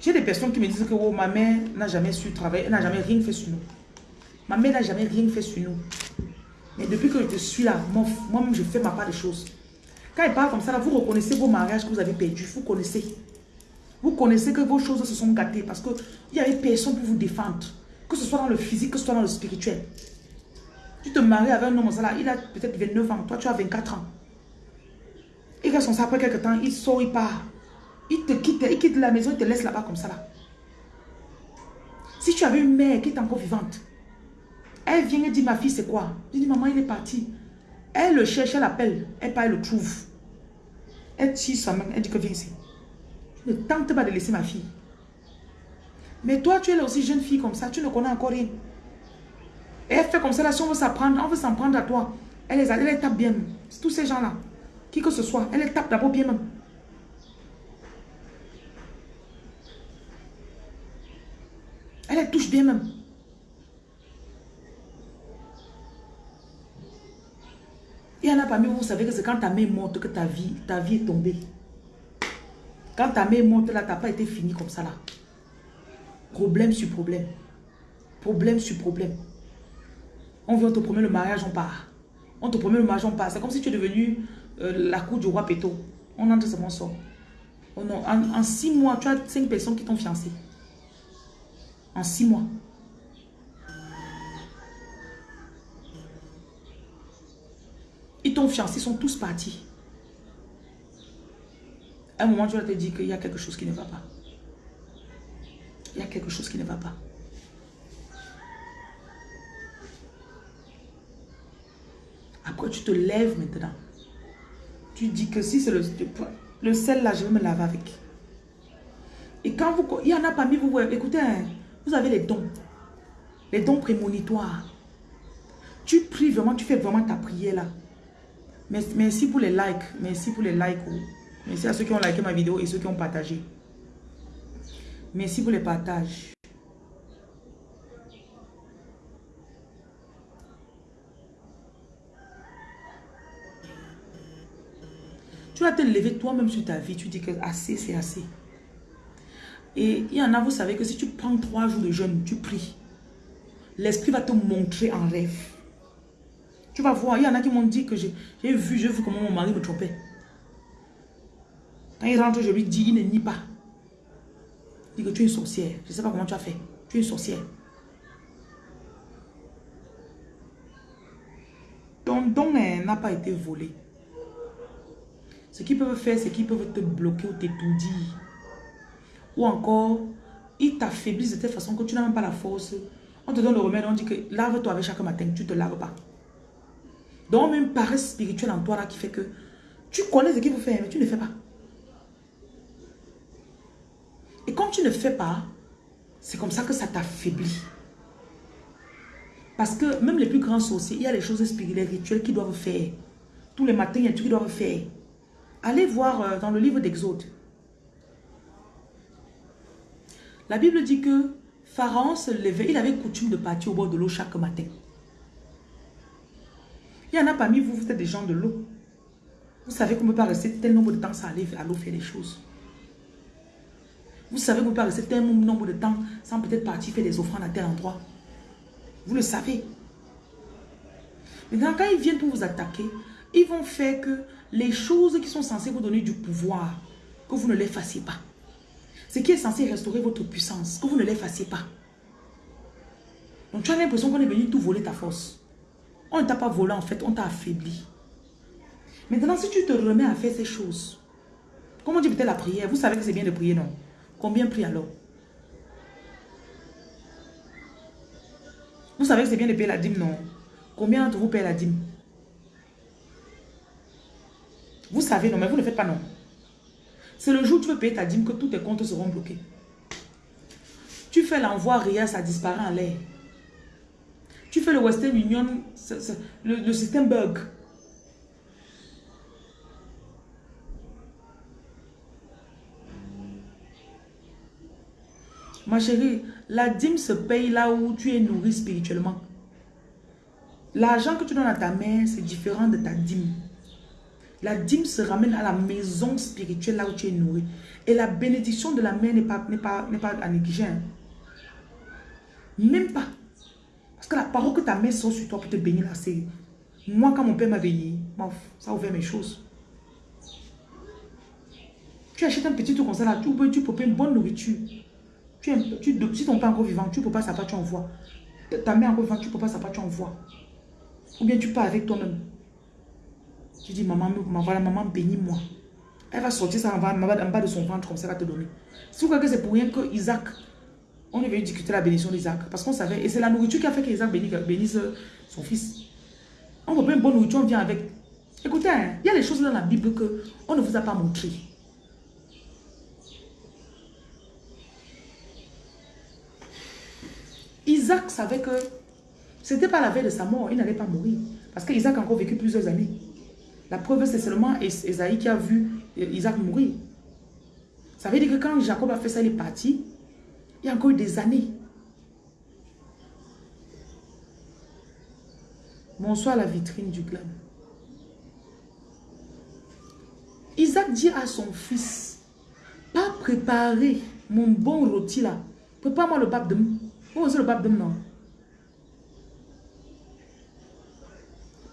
J'ai des personnes qui me disent que oh, ma mère n'a jamais su travailler, elle n'a jamais rien fait sur nous. Ma mère n'a jamais rien fait sur nous. Mais depuis que je suis là, moi-même, je fais ma part des choses. Quand elle parle comme ça, là, vous reconnaissez vos mariages que vous avez perdus. Vous connaissez. Vous connaissez que vos choses se sont gâtées parce qu'il n'y avait personne pour vous défendre. Que ce soit dans le physique, que ce soit dans le spirituel. Tu te maries avec un homme, ça là, il a peut-être 29 ans, toi tu as 24 ans. Il reste comme ça après quelques temps, il sort, il part. Il te quitte, il quitte la maison, il te laisse là-bas comme ça là. Si tu avais une mère qui est encore vivante, elle vient et dit, ma fille, c'est quoi? Je dis, maman, il est parti. Elle le cherche, elle l'appelle, elle part, elle le trouve. Elle tire sa main, elle dit que viens ici. Ne tente pas de laisser ma fille. Mais toi, tu es là aussi jeune fille comme ça, tu ne connais encore rien. Et elle fait comme ça, là, si on veut s'en prendre, on veut s'en prendre à toi. Elle les, elle les tape bien. Tous ces gens-là, qui que ce soit, elle les tape d'abord bien même. Elle les touche bien même. Il y en a parmi vous, vous savez que c'est quand ta main monte que ta vie, ta vie est tombée. Quand ta main monte là, tu n'as pas été fini comme ça là. Problème sur problème. Problème sur problème. On vient te promet le mariage, on part. On te promet le mariage, on part. C'est comme si tu es devenu euh, la cour du roi Péto. On entre seulement sort. Oh non, en, en, six mois, tu as cinq personnes qui t'ont fiancé. En six mois. Ils t'ont fiancé, ils sont tous partis. À un moment, tu vas te dire qu'il y a quelque chose qui ne va pas. Il y a quelque chose qui ne va pas. Tu te lèves maintenant? Tu dis que si c'est le, le sel là, je vais me laver avec. Et quand vous... Il y en a parmi vous, écoutez, hein, vous avez les dons. Les dons prémonitoires. Tu pries vraiment, tu fais vraiment ta prière là. Merci pour les likes. Merci pour les likes. Merci à ceux qui ont liké ma vidéo et ceux qui ont partagé. Merci pour les partages. Tu vas te lever toi-même sur ta vie. Tu dis que assez, c'est assez. Et il y en a, vous savez que si tu prends trois jours de jeûne, tu pries. L'esprit va te montrer en rêve. Tu vas voir, il y en a qui m'ont dit que j'ai vu, j'ai vu comment mon mari me trompait. Quand il rentre, je lui dis, il ne nie pas. Il dit que tu es une sorcière. Je ne sais pas comment tu as fait. Tu es une sorcière. Ton don n'a pas été volé. Ce qu'ils peuvent faire, c'est qu'ils peuvent te bloquer ou t'étourdir. Ou encore, ils t'affaiblissent de telle façon que tu n'as même pas la force. On te donne le remède, on dit que lave-toi avec chaque matin, tu ne te laves pas. Donc, même paresse spirituelle en toi qui fait que tu connais ce qu'il faut faire, mais tu ne fais pas. Et quand tu ne fais pas, c'est comme ça que ça t'affaiblit. Parce que même les plus grands sorciers, il y a des choses spirituelles, rituelles qu'ils doivent faire. Tous les matins, il y a des trucs qu'ils doivent faire. Allez voir euh, dans le livre d'Exode. La Bible dit que Pharaon se levait, il avait coutume de partir au bord de l'eau chaque matin. Il y en a parmi vous, vous êtes des gens de l'eau. Vous savez qu'on ne peut pas rester tel nombre de temps sans aller à l'eau faire des choses. Vous savez qu'on ne peut pas rester tel nombre de temps sans peut-être partir faire des offrandes à tel endroit. Vous le savez. Maintenant, quand ils viennent pour vous attaquer, ils vont faire que les choses qui sont censées vous donner du pouvoir, que vous ne les fassiez pas. Ce qui est censé restaurer votre puissance, que vous ne les fassiez pas. Donc tu as l'impression qu'on est venu tout voler ta force. On ne t'a pas volé en fait, on t'a affaibli. Maintenant, si tu te remets à faire ces choses, comment on dit peut-être la prière, vous savez que c'est bien de prier, non? Combien prie alors? Vous savez que c'est bien de payer la dîme, non? Combien d'entre vous payez la dîme? Vous savez, non, mais vous ne faites pas non. C'est le jour où tu veux payer ta dîme que tous tes comptes seront bloqués. Tu fais l'envoi RIA, ça disparaît en l'air. Tu fais le Western Union, le, système bug. Ma chérie, la dîme se paye là où tu es nourri spirituellement. L'argent que tu donnes à ta mère, c'est différent de ta dîme. La dîme se ramène à la maison spirituelle là où tu es nourri. Et la bénédiction de la mère n'est pas, pas, pas à négliger. Hein. Même pas. Parce que la parole que ta mère sort sur toi pour te bénir là, c'est... Moi, quand mon père m'a béni, ça a ouvert mes choses. Tu achètes un petit truc comme ça là, tu peux, tu une bonne nourriture. Tu, si ton père encore vivant, tu ne peux pas ça, tu envoies. Ta mère encore vivante, tu ne peux pas ça, tu envoies. Ou bien tu pars avec toi-même. Tu dis, maman, voilà, maman, bénis-moi. Elle va sortir ça en bas, en bas de son ventre, comme ça, elle va te donner. Si vous croyez que c'est pour rien que Isaac, on est venu discuter la bénédiction d'Isaac. Parce qu'on savait, et c'est la nourriture qui a fait qu'Isaac bénisse, bénisse son fils. On veut pas une bonne nourriture, on vient avec. Écoutez, hein, il y a des choses dans la Bible que on ne vous a pas montré. Isaac savait que ce n'était pas la veille de sa mort, il n'allait pas mourir. Parce qu'Isaac a encore vécu plusieurs années. La preuve, c'est seulement Esaïe qui a vu Isaac mourir. Ça veut dire que quand Jacob a fait ça, il est parti. Il y a encore des années. Bonsoir la vitrine du glam. Isaac dit à son fils, pas préparer mon bon rôti là. Prépare-moi le de Vous aussi le de non?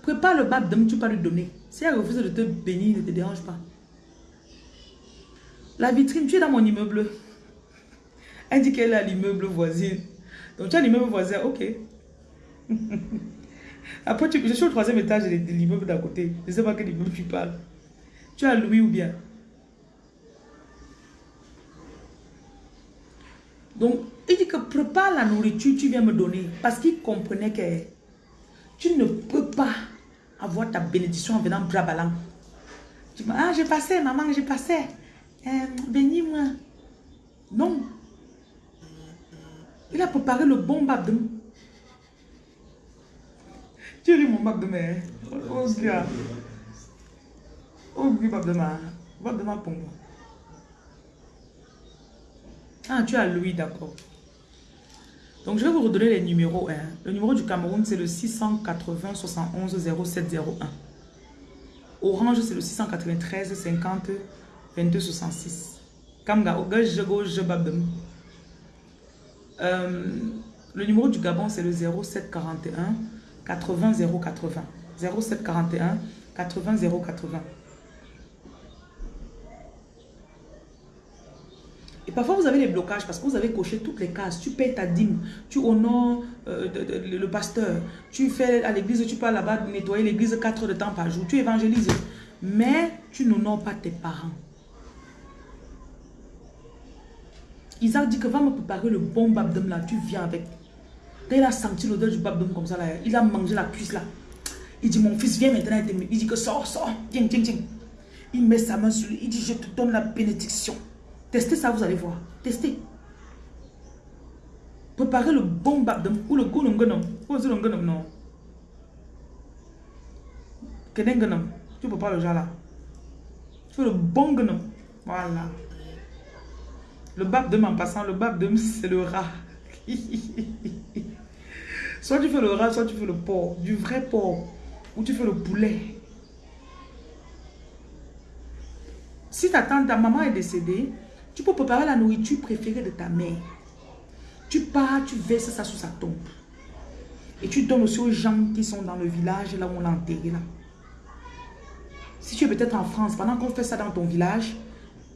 Prépare le de tu peux lui donner. Si elle refuse de te bénir, ne te dérange pas. La vitrine, tu es dans mon immeuble. Elle dit qu'elle est à l'immeuble voisin. Donc tu as l'immeuble voisin, ok. Après, tu, je suis au troisième étage de l'immeuble d'à côté. Je ne sais pas quel immeuble tu parles. Tu as Louis ou bien? Donc, il dit que prépare la nourriture, tu viens me donner. Parce qu'il comprenait que tu ne peux pas avoir ta bénédiction en venant brabalant. Tu dis, ah, j'ai passé, maman, j'ai passé. Euh, Bénis-moi. Non. Il a préparé le bon babdem. Tu ris mon babdem, hein? Oh, gars. Oh, oui, babdem. Babdem pour moi. Ah, tu as Louis, d'accord. Donc, je vais vous redonner les numéros. Hein. Le numéro du Cameroun, c'est le 680 71 0701. Orange, c'est le 693 50 22 66. Kamga, euh, Le numéro du Gabon, c'est le 0741 80 080. 0741 80 080. Et parfois, vous avez des blocages parce que vous avez coché toutes les cases. Tu payes ta dîme, tu honores euh, le pasteur, tu fais à l'église, tu pars là-bas nettoyer l'église 4 heures de temps par jour, tu évangélises. Mais tu n'honores pas tes parents. Isaac dit que va me préparer le bon babdem là, tu viens avec. Quand il a senti l'odeur du babdem comme ça là, il a mangé la cuisse là. Il dit, mon fils, viens maintenant. Il dit que sors, sors, tiens, tiens, tiens. Il met sa main sur lui, il dit, je te donne la bénédiction. Testez ça, vous allez voir. Testez. Préparez le bon babdem ou le de Ou le ngonum, non. Kenengonum. Tu pas le là. Tu fais le bon gonum. Voilà. Le babdem en passant, le babdem c'est le rat. soit tu fais le rat, soit tu fais le porc. Du vrai porc. Ou tu fais le poulet. Si ta tante, ta maman est décédée, tu peux préparer la nourriture préférée de ta mère. Tu pars, tu verses ça sous sa tombe. Et tu donnes aussi aux gens qui sont dans le village, là où on l'a enterré. Si tu es peut-être en France, pendant qu'on fait ça dans ton village,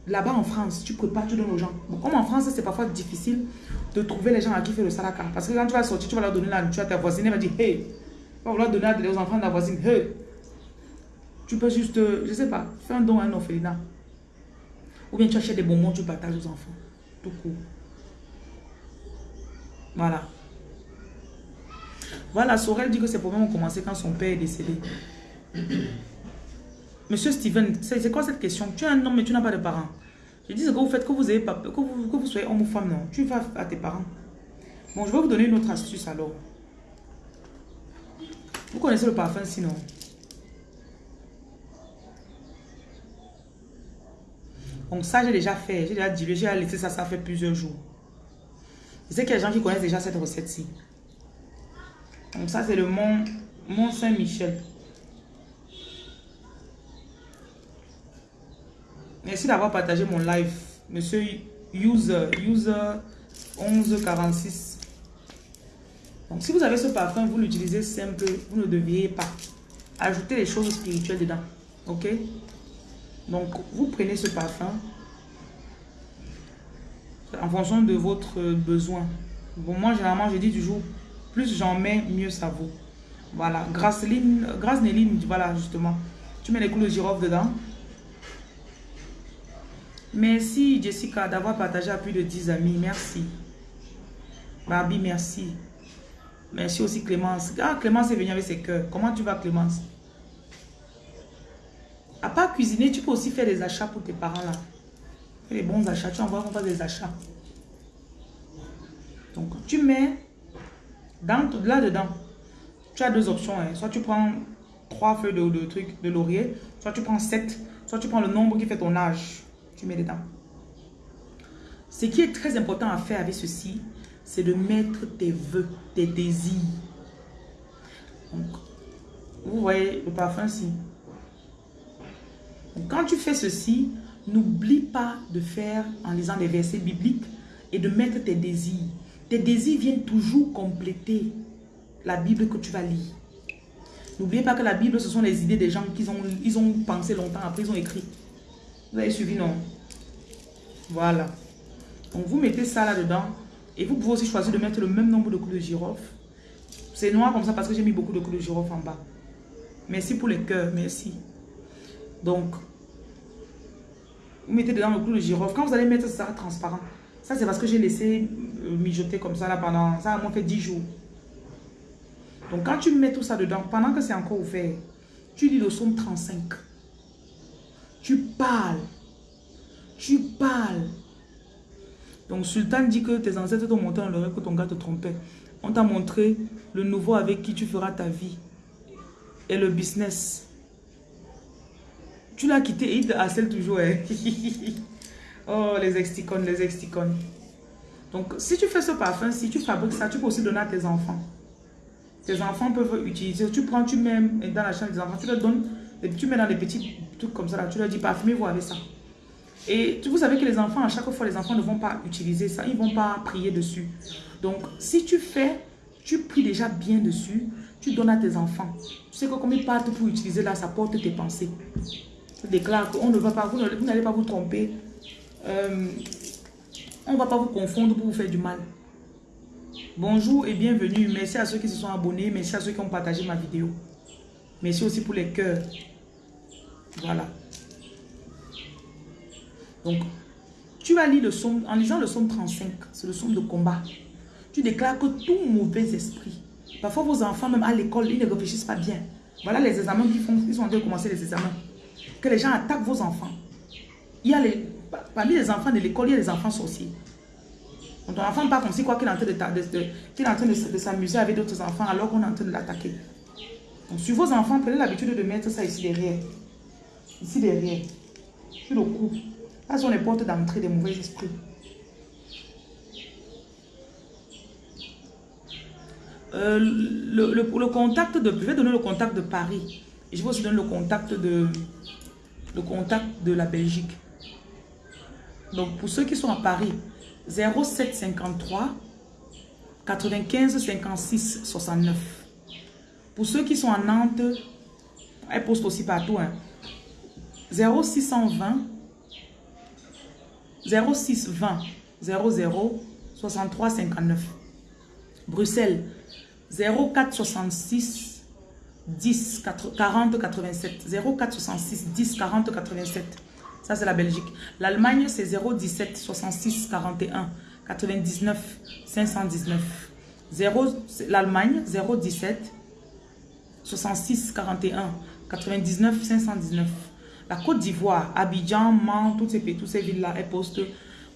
là-bas en France, tu prépares, tu donnes aux gens. comme en France, c'est parfois difficile de trouver les gens à qui faire le salaka. Parce que quand tu vas sortir, tu vas leur donner la nourriture à ta voisine, elle va dire, hey, tu vas vouloir donner aux enfants de la voisine, hey. Tu peux juste, euh, je sais pas, faire un don à un orphelinat. Ou bien tu achètes des bonbons, tu partages aux enfants. Tout court. Voilà. Voilà, Sorel dit que ses problèmes ont commencé quand son père est décédé. Monsieur Steven, c'est quoi cette question? Tu es un homme mais tu n'as pas de parents. Je dis ce que vous faites, que vous, ayez pas, que vous, que vous soyez homme ou femme, non. Tu vas à tes parents. Bon, je vais vous donner une autre astuce alors. Vous connaissez le parfum sinon Donc ça, j'ai déjà fait. J'ai déjà dilué, j'ai laissé ça, ça fait plusieurs jours. Je sais qu'il y a des gens qui connaissent déjà cette recette-ci. Donc ça, c'est le Mont, Saint-Michel. Merci d'avoir partagé mon live. Monsieur User, User 1146. Donc, si vous avez ce parfum, vous l'utilisez simple. Vous ne deviez pas ajouter les choses spirituelles dedans. Ok? Donc, vous prenez ce parfum en fonction de votre besoin. Bon, moi, généralement, je dis toujours, plus j'en mets, mieux ça vaut. Voilà. Grâce Néline, voilà, justement. Tu mets les coups de girofle dedans. Merci Jessica d'avoir partagé à plus de 10 amis. Merci. Barbie, merci. Merci aussi Clémence. Ah, Clémence est venue avec ses cœurs. Comment tu vas Clémence? À part cuisiner, tu peux aussi faire des achats pour tes parents là. Fais les bons achats. Tu envoies qu'on fasse des achats. Donc, tu mets dans, là-dedans. Tu as deux options. Hein. Soit tu prends trois feuilles de, trucs de laurier, soit tu prends sept, soit tu prends le nombre qui fait ton âge mets dedans. Ce qui est très important à faire avec ceci, c'est de mettre tes voeux, tes désirs. Donc, vous voyez le parfum ici. Quand tu fais ceci, n'oublie pas de faire en lisant des versets bibliques et de mettre tes désirs. Tes désirs viennent toujours compléter la Bible que tu vas lire. N'oubliez pas que la Bible, ce sont les idées des gens qui ont, ils ont pensé longtemps, après ils ont écrit. Vous avez suivi, non? Voilà. Donc, vous mettez ça là-dedans. Et vous pouvez aussi choisir de mettre le même nombre de coups de girofle. C'est noir comme ça parce que j'ai mis beaucoup de coups de girofle en bas. Merci pour les cœurs, merci. Donc, vous mettez dedans le clou de girofle. Quand vous allez mettre ça transparent, ça c'est parce que j'ai laissé euh, mijoter comme ça là pendant, ça a moins fait 10 jours. Donc quand tu mets tout ça dedans, pendant que c'est encore ouvert, tu lis le somme 35. Tu parles. Tu parles. Donc Sultan dit que tes ancêtres t'ont montré dans l'oreille que ton gars te trompait. On t'a montré le nouveau avec qui tu feras ta vie. Et le business. Tu l'as quitté, il harcèle toujours. Hein. oh, les exticones, les exticones. Donc, si tu fais ce parfum, si tu fabriques ça, tu peux aussi donner à tes enfants. Tes enfants peuvent utiliser. Tu prends, tu mets dans la chambre des enfants, tu leur donnes et tu mets dans des petits trucs comme ça, là, tu leur dis parfumez-vous avec ça. Et vous savez que les enfants, à chaque fois, les enfants ne vont pas utiliser ça, ils ne vont pas prier dessus. Donc, si tu fais, tu pries déjà bien dessus, tu donnes à tes enfants. Tu sais que comme ils partent pour utiliser là, ça porte tes pensées. Déclare qu'on ne va pas, vous n'allez pas vous tromper. Euh, on ne va pas vous confondre pour vous faire du mal. Bonjour et bienvenue. Merci à ceux qui se sont abonnés. Merci à ceux qui ont partagé ma vidéo. Merci aussi pour les cœurs. Voilà. Donc, tu vas lire le somme, en lisant le somme 35, c'est le somme de combat. Tu déclares que tout mauvais esprit, parfois vos enfants, même à l'école, ils ne réfléchissent pas bien. Voilà les examens qu'ils font, ils sont en train de commencer les examens. Que les gens attaquent vos enfants. Il y a parmi les enfants de l'école, il y a les enfants sorciers. Donc ton enfant part comme si quoi qu'il est en train de, s'amuser avec d'autres enfants alors qu'on est en train de l'attaquer. Donc sur vos enfants, prenez l'habitude de mettre ça ici derrière. Ici derrière. Sur le cou. Là sont les portes d'entrée des mauvais esprits. Euh, le, contact. Je vais donner le contact de Paris. Et je vais aussi donner le contact de... Le contact de la Belgique. Donc pour ceux qui sont à Paris, 0753 95 56 69. Pour ceux qui sont en Nantes, elle poste aussi partout. Hein. 0620 0620 00 63 59. Bruxelles 0466 10 40 87. 0466 10 40 87. Ça, c'est la Belgique. L'Allemagne, c'est 017 66 41 99 519. L'Allemagne, 017 66 41 99 519. La Côte d'Ivoire, Abidjan, Mans, toutes ces, toutes ces villes-là, elles postent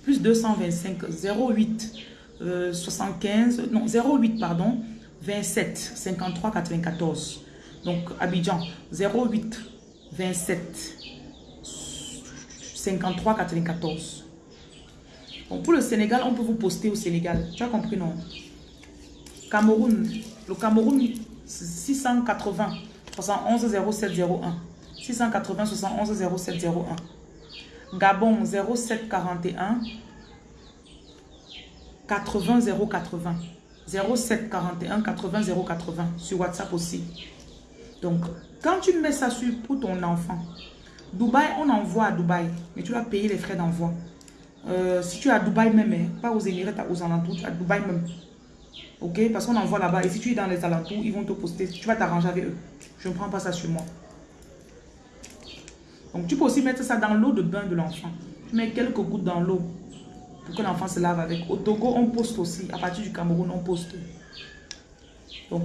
plus 225 08 75, non 08 pardon, 27 53 94. Donc Abidjan 08 27 53 94. Bon, pour le Sénégal, on peut vous poster au Sénégal. Tu as compris, non? Cameroun. Le Cameroun, 680 71 0701. 680 71 0701. Gabon, 0741 80 080. 0741 80 080. Sur WhatsApp aussi. Donc, quand tu mets ça sur, pour ton enfant, Dubaï, on envoie à Dubaï, mais tu vas payer les frais d'envoi. Euh, si tu es à Dubaï même, hein, pas aux Émirats, aux alentours, à Dubaï même. Ok? Parce qu'on envoie là-bas. Et si tu es dans les alentours, ils vont te poster. Tu vas t'arranger avec eux. Je ne prends pas ça sur moi. Donc tu peux aussi mettre ça dans l'eau de bain de l'enfant. Tu mets quelques gouttes dans l'eau pour que l'enfant se lave avec. Au Togo, on poste aussi. À partir du Cameroun, on poste. Donc,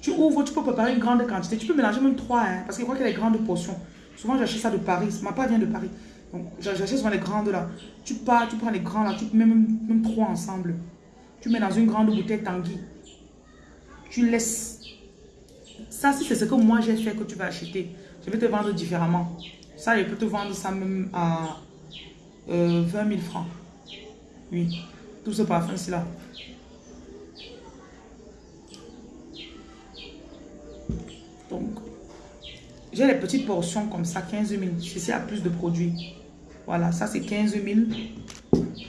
tu ouvres, tu peux préparer une grande quantité. Tu peux mélanger même trois, hein, parce que je crois qu'il y a des grandes portions. Souvent, j'achète ça de Paris. Ma part vient de Paris. Donc, j'achète souvent les grandes là. Tu pars, tu prends les grands là, tu mets même, même trois ensemble. Tu mets dans une grande bouteille Tanguy. Tu laisses. Ça, si c'est ce que moi j'ai fait que tu vas acheter, je vais te vendre différemment. Ça, je peux te vendre ça même à 20 euh, 000 francs. Oui, tout ce parfum-ci là. Donc, j'ai les petites portions comme ça, 15 000. Ceci a plus de produits. Voilà, ça c'est 15 000.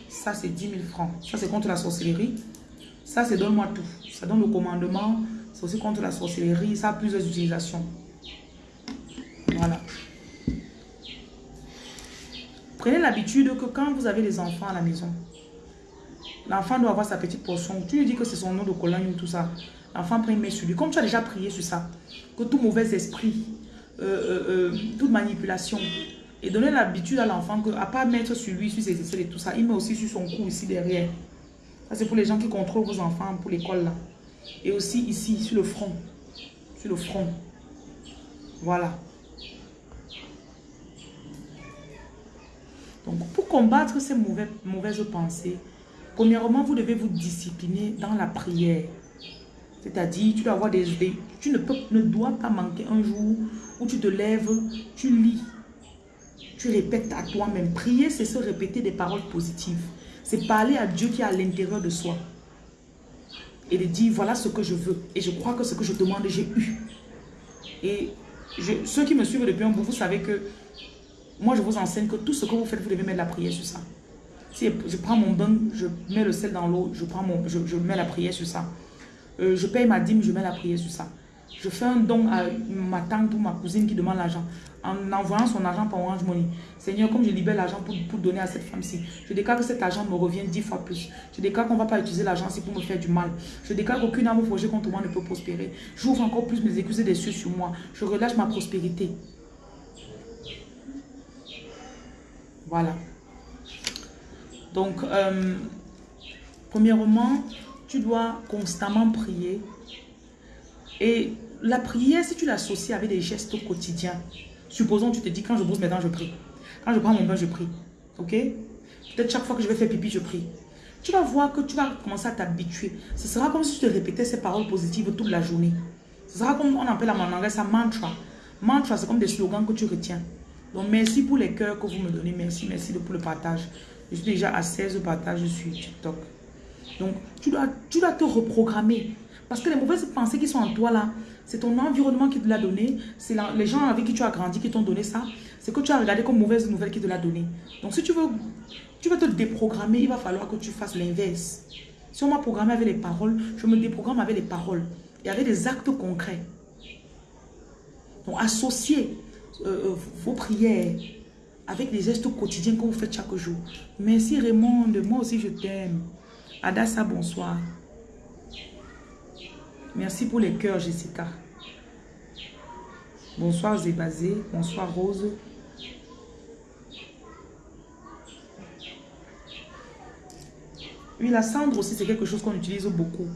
Ça c'est 10 000 francs. Ça c'est contre la sorcellerie. Ça c'est donne-moi tout. Ça donne le commandement. C'est aussi contre la sorcellerie. Ça a plusieurs utilisations. Voilà. Prenez l'habitude que quand vous avez des enfants à la maison, l'enfant doit avoir sa petite portion. Tu lui dis que c'est son nom de cologne ou tout ça. L'enfant prend sur lui. Comme tu as déjà prié sur ça, que tout mauvais esprit, euh, euh, euh, toute manipulation, et donner l'habitude à l'enfant que, à pas mettre sur lui, sur ses aisselles et tout ça, il met aussi sur son cou ici derrière. Ça c'est pour les gens qui contrôlent vos enfants pour l'école là. Et aussi ici, sur le front. Sur le front. Voilà. Donc, pour combattre ces mauvaises pensées, premièrement, vous devez vous discipliner dans la prière. C'est-à-dire, tu dois avoir des. Tu ne, peux, ne dois pas manquer un jour où tu te lèves, tu lis, tu répètes à toi-même. Prier, c'est se répéter des paroles positives. C'est parler à Dieu qui est à l'intérieur de soi. Et de dire, voilà ce que je veux. Et je crois que ce que je demande, j'ai eu. Et ceux qui me suivent depuis un bout, vous savez que moi, je vous enseigne que tout ce que vous faites, vous devez mettre la prière sur ça. Je prends mon bain, je mets le sel dans l'eau, je, je, mets la prière sur ça. Euh, je paye ma dîme, je mets la prière sur ça. Je fais un don à ma tante ou ma cousine qui demande l'argent en envoyant son argent par Orange Money. Seigneur, comme je libère l'argent pour, pour, donner à cette femme-ci, je déclare que cet argent me revient dix fois plus. Je déclare qu'on ne va pas utiliser l'argent pour me faire du mal. Je déclare qu'aucune âme projet contre moi ne peut prospérer. J'ouvre encore plus mes excuses des cieux sur moi. Je relâche ma prospérité. Voilà. Donc, euh, premièrement, tu dois constamment prier. Et la prière, si tu l'associes avec des gestes quotidiens, supposons tu te dis, quand je brosse mes dents, je prie. Quand je prends mon bain, je prie. Ok? Peut-être chaque fois que je vais faire pipi, je prie. Tu vas voir que tu vas commencer à t'habituer. Ce sera comme si tu te répétais ces paroles positives toute la journée. Ce sera comme on appelle en anglais ça mantra. Mantra, c'est comme des slogans que tu retiens. Donc, merci pour les cœurs que vous me donnez. Merci, merci pour le partage. Je suis déjà à 16 partages sur TikTok. Donc, tu dois, tu dois te reprogrammer. Parce que les mauvaises pensées qui sont en toi là, c'est ton environnement qui te l'a donné. C'est les gens avec qui tu as grandi qui t'ont donné ça. C'est que tu as regardé comme mauvaise nouvelle qui te l'a donné. Donc, si tu veux, tu veux te déprogrammer, il va falloir que tu fasses l'inverse. Si on m'a programmé avec les paroles, je me déprogramme avec les paroles et avec des actes concrets. Donc, associez euh, euh, vos prières avec des gestes quotidiens que vous faites chaque jour. Merci Raymond, moi aussi je t'aime. Adassa, bonsoir. Merci pour les cœurs, Jessica. Bonsoir Zébazé, bonsoir Rose. Oui, la cendre aussi, c'est quelque chose qu'on utilise beaucoup.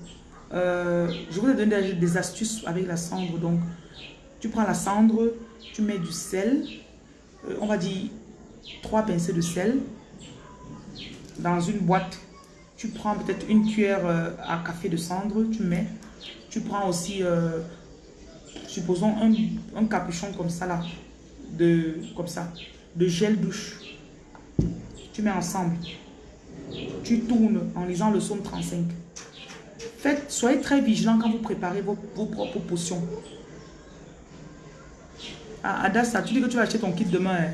Euh, je vous ai donné des astuces avec la cendre. Donc, tu prends la cendre, tu mets du sel, euh, on va dire trois pincées de sel dans une boîte. Tu prends peut-être une cuillère euh, à café de cendre, tu mets. Tu prends aussi, supposons, un, un, capuchon comme ça là, de, comme ça, de gel douche. Tu mets ensemble tu tournes en lisant le psaume 35. Faites, soyez très vigilant quand vous préparez vos, propres potions. Ah, Adassa, tu dis que tu vas acheter ton kit demain. Hein?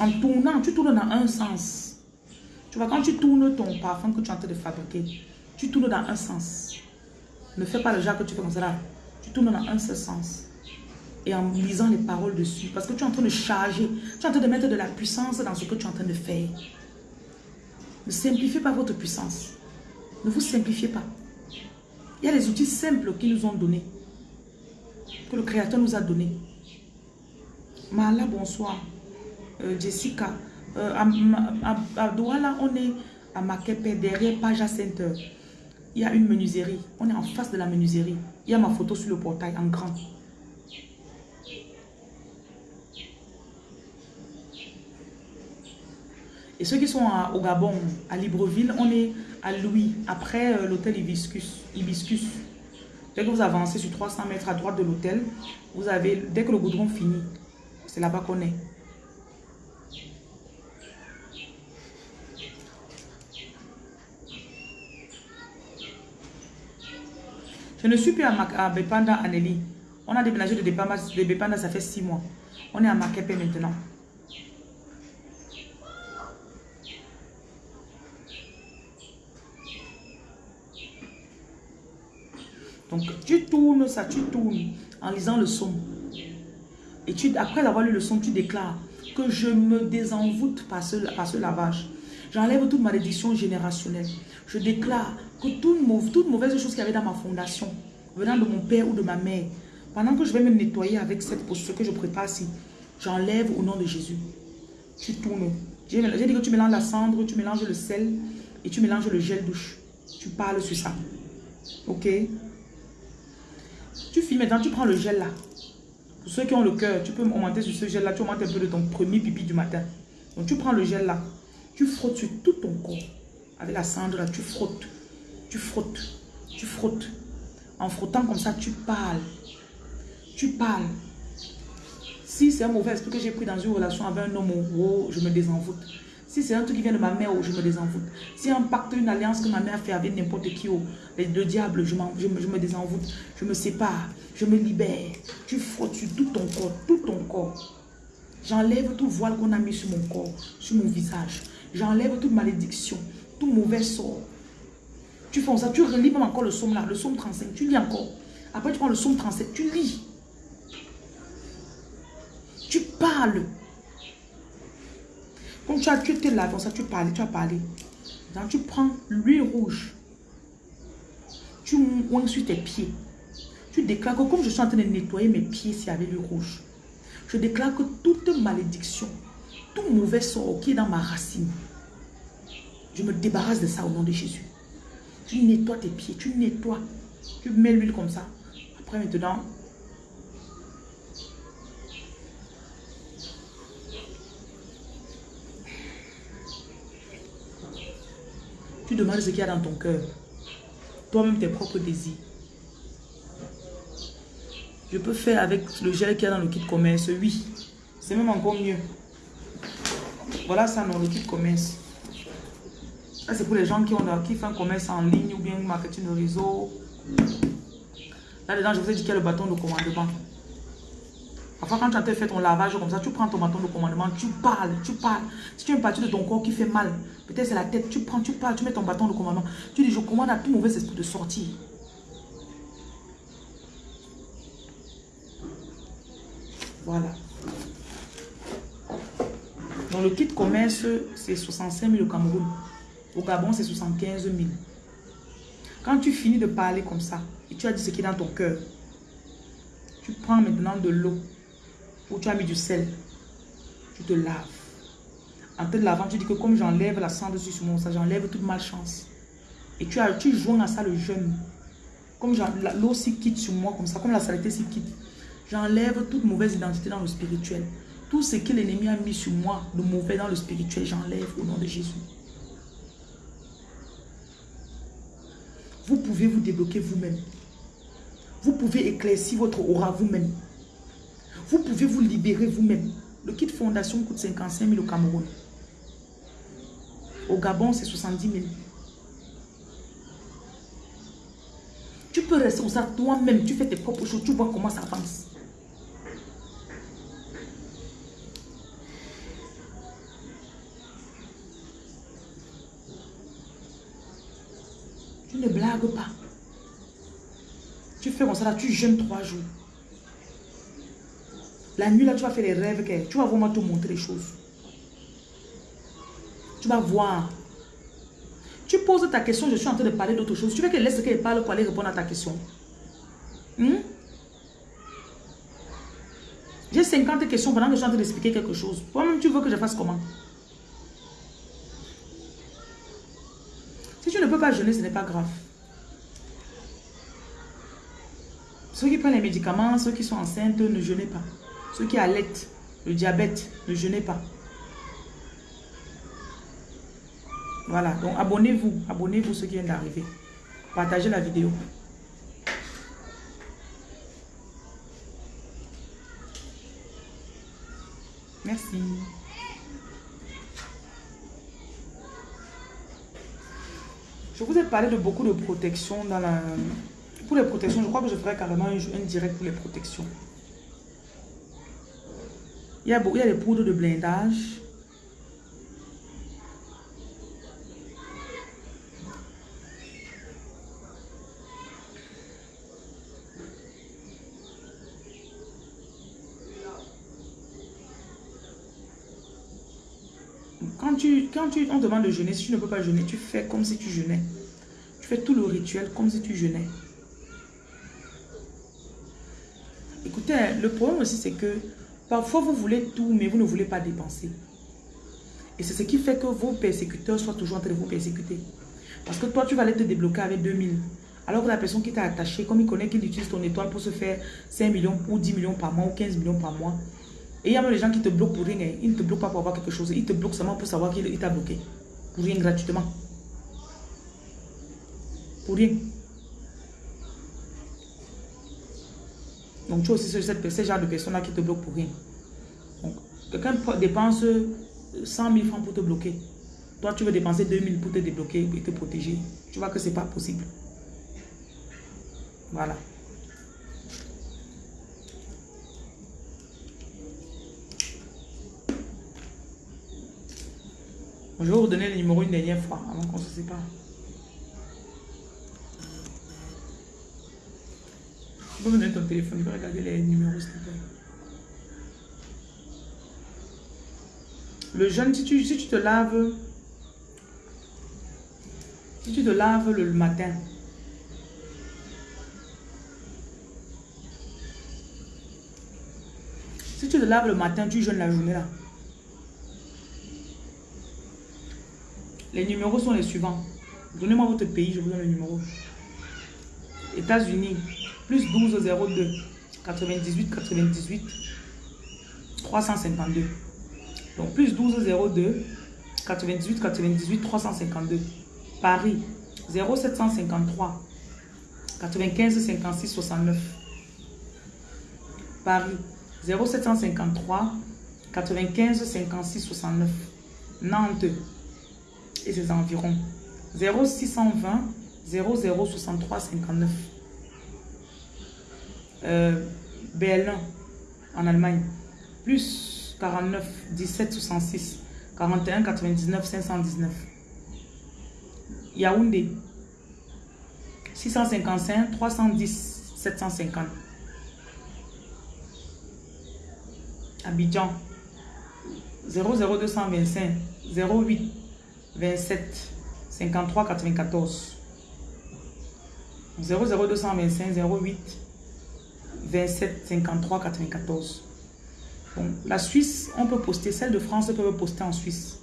En tournant, tu tournes dans un sens. Tu vois, quand tu tournes ton parfum que tu es en train de fabriquer, tu tournes dans un sens. Ne fais pas le genre que tu fais comme ça là. Tu tournes dans un seul sens et en lisant les paroles dessus. Parce que tu es en train de charger, tu es en train de mettre de la puissance dans ce que tu es en train de faire. Ne simplifiez pas votre puissance. Ne vous simplifiez pas. Il y a des outils simples qu'ils nous ont donnés. Que le Créateur nous a donnés. Mala, bonsoir. Euh, Jessica. Euh, à, Douala, on est à Makepe, derrière Paja Center. Il y a une menuiserie. On est en face de la menuiserie. Il y a ma photo sur le portail en grand. Et ceux qui sont au Gabon, à Libreville, on est à Louis, après euh, l'hôtel Hibiscus, Hibiscus. Dès que vous avancez sur 300 mètres à droite de l'hôtel, vous avez, dès que le goudron finit, c'est là-bas qu'on est. Je ne suis plus à, à Bepanda, Anneli. On a déménagé de Bepanda, ça fait six mois. On est à Makepe maintenant. Donc, tu tournes ça, tu tournes en lisant le son. Et après avoir lu le son, tu déclares que je me désenvoûte par ce, par ce lavage. J'enlève toute malédiction générationnelle. Je déclare que toute, mauvaise, toute mauvaise chose qu'il y avait dans ma fondation, venant de mon père ou de ma mère, pendant que je vais me nettoyer avec cette posture que je prépare ici, j'enlève au nom de Jésus. Tu tournes. J'ai dit que tu mélanges la cendre, tu mélanges le sel et tu mélanges le gel douche. Tu parles sur ça. Ok? Tu files maintenant, tu prends le gel là. Pour ceux qui ont le cœur, tu peux augmenter sur ce gel là. Tu augmentes un peu de ton premier pipi du matin. Donc tu prends le gel là. Tu frottes sur tout ton corps. Avec la cendre là, tu frottes. Tu frottes. Tu frottes. En frottant comme ça, tu parles. Tu parles. Si c'est un mauvais esprit que j'ai pris dans une relation avec un homme, oh, je me désenvoûte. Si c'est un truc qui vient de ma mère, oh, je me désenvoûte. Si un pacte, une alliance que ma mère fait avec n'importe qui, oh, le diable, je, je, je, me désenvoûte. Je me sépare. Je me libère. Tu frottes sur tout ton corps, tout ton corps. J'enlève tout voile qu'on a mis sur mon corps, sur mon visage. J'enlève toute malédiction, tout mauvais sort. Tu fais ça, tu relis même encore le somme là, le somme 35, tu lis encore. Après, tu prends le somme 37, tu lis. Tu parles. Comme tu as, tu étais là, comme ça, tu parlais, tu as parlé. Donc, tu prends l'huile rouge. Tu oins sur tes pieds. Tu déclares que comme je suis en train de nettoyer mes pieds ici avec l'huile rouge, je déclare que toute malédiction, tout mauvais sort qui est dans ma racine, je me débarrasse de ça au nom de Jésus. Tu nettoies tes pieds, tu nettoies. Tu mets l'huile comme ça. Après maintenant, Tu demandes ce qu'il y a dans ton cœur. Toi-même tes propres désirs. Je peux faire avec le gel qu'il y a dans le kit commerce. Oui. C'est même encore mieux. Voilà ça dans le kit commerce. C'est pour les gens qui, ont, qui font un commerce en ligne ou bien marketing de réseau. Là-dedans, je vous ai dit qu'il y a le bâton de commandement. Parfois, quand tu as fait ton lavage comme ça, tu prends ton bâton de commandement, tu parles, tu parles. Si tu as une partie de ton corps qui fait mal, peut-être c'est la tête, tu prends, tu parles, tu mets ton bâton de commandement. Tu dis, je commande à tout mauvais esprit de sortir. Voilà. Dans le kit commerce, c'est 65 000 au Cameroun. Au Gabon, c'est 75 000. Quand tu finis de parler comme ça, et tu as dit ce qui est dans ton cœur, tu prends maintenant de l'eau où tu as mis du sel. Tu te laves. En te lavant, tu dis que comme j'enlève la cendre sur mon sang, j'enlève toute malchance. Et tu, as, tu joins à ça le jeûne. Comme l'eau s'y quitte sur moi, comme ça, comme la saleté s'y quitte. J'enlève toute mauvaise identité dans le spirituel. Tout ce que l'ennemi a mis sur moi, de mauvais dans le spirituel, j'enlève au nom de Jésus. Vous pouvez vous débloquer vous-même. Vous pouvez éclaircir votre aura vous-même. Vous pouvez vous libérer vous-même. Le kit fondation coûte 55 000 au Cameroun. Au Gabon, c'est 70 000. Tu peux rester ça toi-même. Tu fais tes propres choses. Tu vois comment ça avance. Tu ne blagues pas. Tu fais comme ça, là, tu jeûnes trois jours. La nuit, là, tu vas faire les rêves. Que, tu vas vraiment te montrer les choses. Tu vas voir. Tu poses ta question, je suis en train de parler d'autre chose. Tu veux qu'elle laisse qu'elle parle pour aller répondre à ta question. Hmm? J'ai 50 questions pendant que je suis en train d'expliquer quelque chose. Toi-même, tu veux que je fasse comment Si tu ne peux pas jeûner, ce n'est pas grave. Ceux qui prennent les médicaments, ceux qui sont enceintes, ne jeûnez pas. Ceux qui allaitent, le diabète, ne jeûnez pas. Voilà, donc abonnez-vous. Abonnez-vous ceux qui viennent d'arriver. Partagez la vidéo. Merci. Je vous ai parlé de beaucoup de protection dans la, pour les protections, je crois que je ferai carrément un, direct pour les protections. Il y a, il y a des poudres de blindage. Quand, quand tu, on demande de jeûner, si tu ne peux pas jeûner, tu fais comme si tu jeûnais. Tu fais tout le rituel comme si tu jeûnais. Écoutez, le problème aussi, c'est que parfois vous voulez tout, mais vous ne voulez pas dépenser. Et c'est ce qui fait que vos persécuteurs soient toujours en train de vous persécuter. Parce que toi, tu vas aller te débloquer avec 2000. Alors que la personne qui t'a attaché, comme il connaît qu'il utilise ton étoile pour se faire 5 millions ou 10 millions par mois ou 15 millions par mois. Et il y a même les gens qui te bloquent pour rien. Hein. Ils ne te bloquent pas pour avoir quelque chose. Ils te bloquent seulement pour savoir qu'il t'a bloqué. Pour rien gratuitement. Pour rien. Donc, tu as aussi ce, genre de personnes-là qui te bloquent pour rien. Donc, quelqu'un dépense 100 000 francs pour te bloquer. Toi, tu veux dépenser 2 000 pour te débloquer et te protéger. Tu vois que ce n'est pas possible. Voilà. Je vais vous donner le numéro une dernière fois avant qu'on se sépare. Je vais me donner ton téléphone, je vais regarder les numéros, s'il te plaît. Le jeûne, si tu, si tu te laves, si tu te laves le, matin, si tu te laves le matin, tu jeûnes la journée là. Les numéros sont les suivants. Donnez-moi votre pays, je vous donne le numéro. États-Unis, plus 12 02 98 98 352. Donc plus 12 02 98 98 352. Paris 0753 95 56 69. Paris 0753 95 56 69. Nantes et ses environs 0620 0063 59. Euh, Berlin en Allemagne. Plus 49 17 66 41 99 519. Yaoundé 655 310 750. Abidjan 00225 08 27 53 94 00225 08 27 53 94 bon, la Suisse on peut poster celle de France peut poster en Suisse.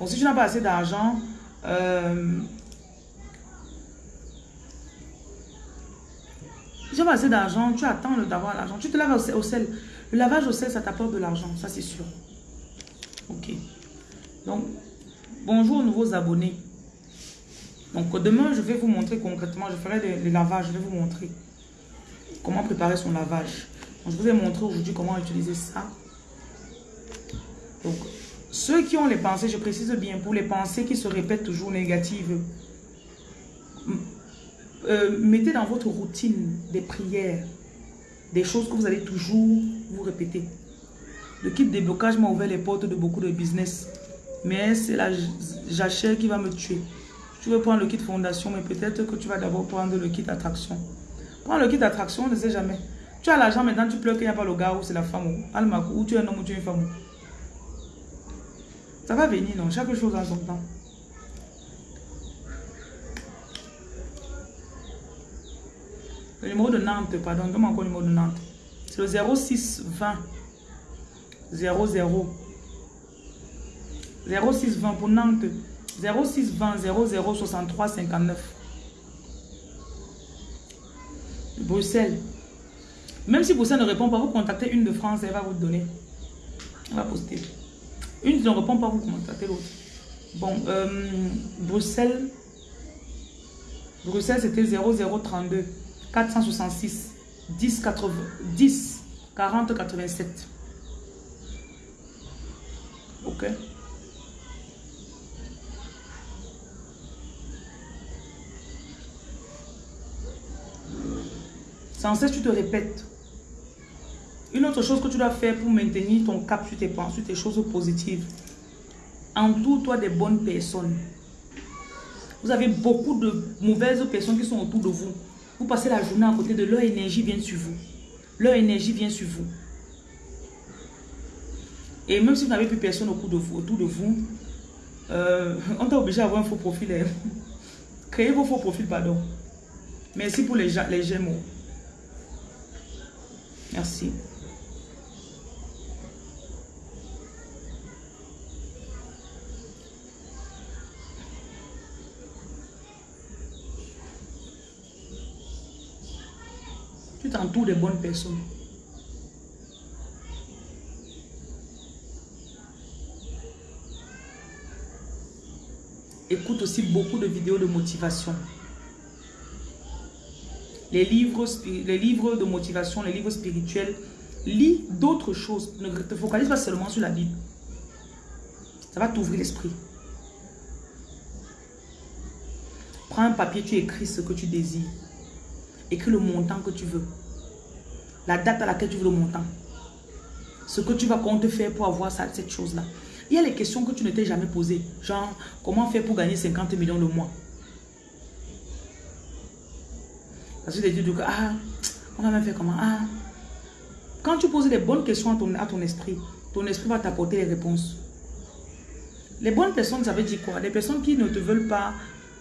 Bon si tu n'as pas assez d'argent euh, Pas assez d'argent, tu attends d'avoir l'argent. Tu te laves au sel. Le lavage au sel, ça t'apporte de l'argent, ça c'est sûr. Ok. Donc, bonjour aux nouveaux abonnés. Donc, demain, je vais vous montrer concrètement, je ferai les, lavages, je vais vous montrer comment préparer son lavage. je vous ai montré aujourd'hui comment utiliser ça. Donc, ceux qui ont les pensées, je précise bien, pour les pensées qui se répètent toujours négatives, euh, mettez dans votre routine des prières, des choses que vous allez toujours vous répéter. Le kit déblocage m'a ouvert les portes de beaucoup de business. Mais c'est la jachère qui va me tuer. Tu veux prendre le kit fondation, mais peut-être que tu vas d'abord prendre le kit attraction. Prends le kit attraction, on ne sait jamais. Tu as l'argent, maintenant tu pleures qu'il n'y a pas le gars ou c'est la femme. Ou tu es un homme ou tu es une femme. Ça va venir, non? Chaque chose en son temps. Le numéro de Nantes, pardon, donne-moi encore le numéro de Nantes. C'est le 06 20 00 06 20 pour Nantes. 06 20 00 63 59. Bruxelles. Même si Bruxelles ne répond pas, vous contactez une de France, elle va vous donner. Elle va poster. Une ne répond pas, vous contactez l'autre. Bon, euh, Bruxelles. Bruxelles, c'était 0032. 466 10 80 10 40 87. Ok. Sans cesse, tu te répètes. Une autre chose que tu dois faire pour maintenir ton cap sur tes pensées, sur tes choses positives. Entoure-toi des bonnes personnes. Vous avez beaucoup de mauvaises personnes qui sont autour de vous. Vous passez la journée à côté de leur énergie vient sur vous. Leur énergie vient sur vous. Et même si vous n'avez plus personne autour de vous, autour de vous euh, on t'a obligé à avoir un faux profil. Hein. Créez vos faux profils, pardon. Merci pour les, les gémeaux. Merci. T'entoures des bonnes personnes. Écoute aussi beaucoup de vidéos de motivation. Les livres, les livres de motivation, les livres spirituels. Lis d'autres choses. Ne te focalise pas seulement sur la Bible. Ça va t'ouvrir l'esprit. Prends un papier, tu écris ce que tu désires. Écris le montant que tu veux la date à laquelle tu veux le montant. Ce que tu vas compter faire pour avoir ça, cette chose-là. Il y a les questions que tu ne t'es jamais posées. Genre, comment faire pour gagner 50 millions le mois? Parce que tu dis que, ah, on va même faire comment? Ah, quand tu poses les bonnes questions à ton, à ton esprit, ton esprit va t'apporter les réponses. Les bonnes personnes, ça veut dire quoi? Les personnes qui ne te veulent pas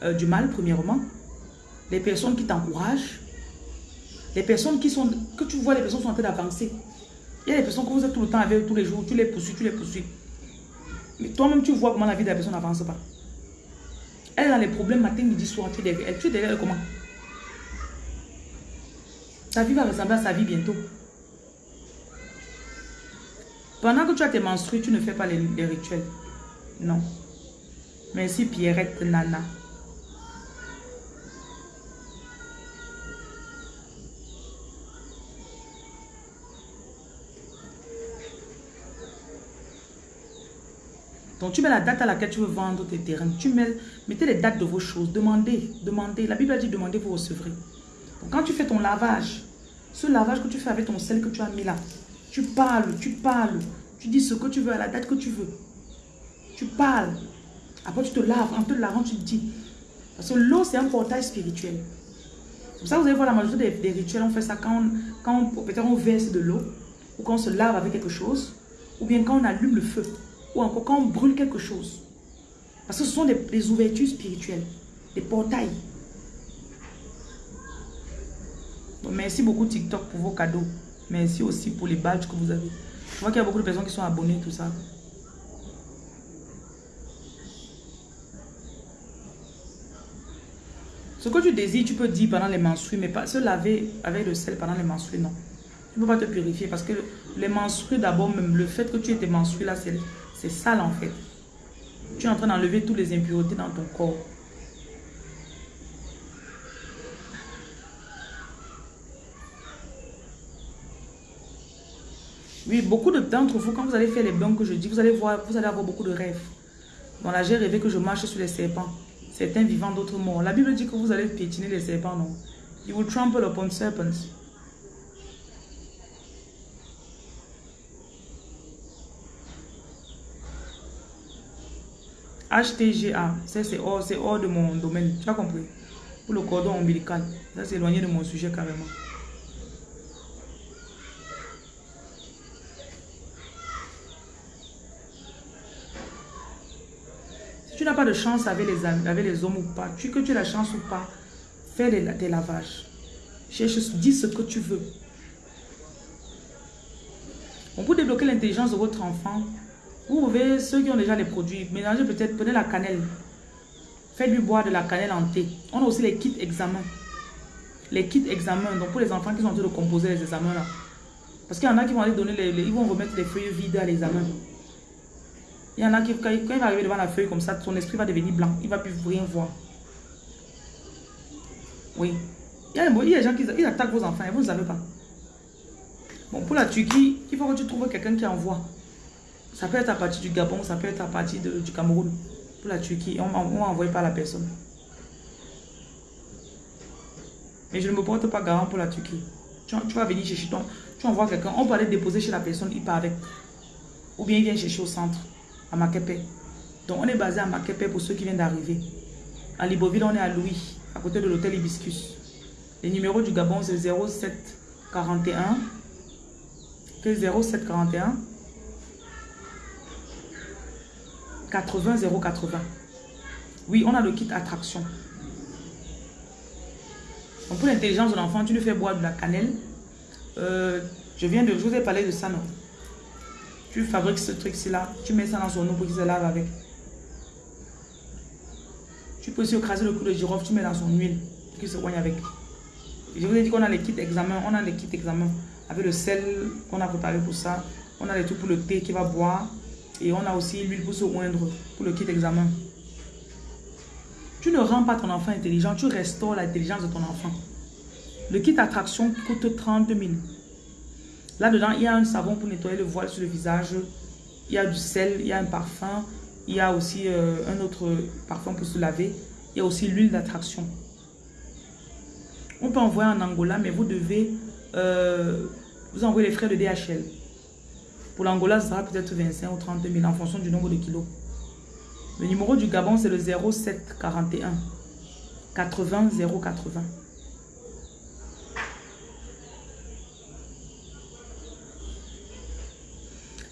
euh, du mal, premièrement. Les personnes qui t'encouragent. Les personnes qui sont, que tu vois, les personnes sont en train d'avancer. Il y a des personnes que vous êtes tout le temps avec tous les jours, tu les poursuis, tu les poursuis. Mais toi-même, tu vois comment la vie de la personne n'avance pas. Elle a les problèmes matin, midi, soir, tu es derrière. Tu es comment? Ta vie va ressembler à sa vie bientôt. Pendant que tu as tes menstrues, tu ne fais pas les rituels. Non. Merci Pierrette Nana. Donc tu mets la date à laquelle tu veux vendre tes terrains. Tu mets, mettez les dates de vos choses. Demandez, demandez. La Bible a dit demandez, vous recevrez. Quand tu fais ton lavage, ce lavage que tu fais avec ton sel que tu as mis là, tu parles, tu parles. Tu dis ce que tu veux à la date que tu veux. Tu parles. Après tu te laves. En te lavant, tu te dis. Parce que l'eau, c'est un portail spirituel. C'est pour ça que vous allez voir la majorité des, rituels, on fait ça quand quand peut-être on verse de l'eau, ou quand on se lave avec quelque chose, ou bien quand on allume le feu, ou encore quand on brûle quelque chose. Parce que ce sont des, ouvertures spirituelles, des portails. merci beaucoup TikTok pour vos cadeaux. Merci aussi pour les badges que vous avez. Je vois qu'il y a beaucoup de personnes qui sont abonnées, tout ça. Ce que tu désires, tu peux dire pendant les menstrues, mais pas se laver avec le sel pendant les menstrues, non. Tu ne peux pas te purifier parce que les menstrues, d'abord, même le fait que tu aies tes menstrues là, c'est sale en fait. Tu es en train d'enlever toutes les impuretés dans ton corps. Oui, beaucoup d'entre vous, quand vous allez faire les bains que je dis, vous allez voir, vous allez avoir beaucoup de rêves. Dans la j'ai rêvé que je marche sur les serpents. Certains vivants, d'autres morts. La Bible dit que vous allez piétiner les serpents, non? You will trample upon serpents. HTGA, c'est hors, hors de mon domaine. Tu as compris? Pour le cordon ombilical. Ça, c'est éloigné de mon sujet carrément. Si tu n'as pas de chance avec les, avec les hommes ou pas, tu, que tu as la chance ou pas, fais les, tes lavages. Cherche, dis ce que tu veux. On peut débloquer l'intelligence de votre enfant vous pouvez, ceux qui ont déjà les produits, mélangez peut-être, prenez la cannelle. Faites-lui boire de la cannelle en thé. On a aussi les kits examens. Les kits examens, donc pour les enfants qui sont en train de composer les examens là. Parce qu'il y en a qui vont aller donner les, ils vont remettre les feuilles vides à l'examen. Il y en a qui, quand il va arriver devant la feuille comme ça, son esprit va devenir blanc. Il ne va plus rien voir. Oui. Il y a, des gens qui ils attaquent vos enfants et vous ne savez pas. Bon, pour la Turquie, il faut que tu trouves quelqu'un qui envoie. Ça peut être à partir du Gabon, ça peut être à partir du Cameroun, pour la Turquie. On m'a envoyé par la personne. Mais je ne me porte pas garant pour la Turquie. Tu, vas venir chercher ton... Tu envoies quelqu'un, on peut aller déposer chez la personne, il part avec. Ou bien il vient chercher au centre, à Makepe. Donc on est basé à Makepe pour ceux qui viennent d'arriver. À Libreville, on est à Louis, à côté de l'hôtel Hibiscus. Le numéro du Gabon, c'est 0741. 0741 80 080. Oui, on a le kit attraction. pour l'intelligence de l'enfant, tu lui fais boire de la cannelle. Euh, je viens de... Je vous ai parlé de ça, non? Tu fabriques ce truc-ci là. Tu mets ça dans son eau pour qu'il se lave avec. Tu peux aussi écraser le clou de girofle. Tu mets dans son huile pour qu'il se soigne avec. je vous ai dit qu'on a les kits examen. On a les kits examen avec le sel qu'on a préparé pour ça. On a les trucs pour le thé qui va boire. Et on a aussi l'huile pour se oindre pour le kit examen. Tu ne rends pas ton enfant intelligent, tu restaures l'intelligence de ton enfant. Le kit attraction coûte 30 000. Là-dedans, il y a un savon pour nettoyer le voile sur le visage. Il y a du sel, il y a un parfum. Il y a aussi euh, un autre parfum pour se laver. Il y a aussi l'huile d'attraction. On peut envoyer en Angola, mais vous devez euh, vous envoyer les frais de DHL. Pour l'Angola, sera peut-être 25 ou 30 000 en fonction du nombre de kilos. Le numéro du Gabon, c'est le 07 41 80 080.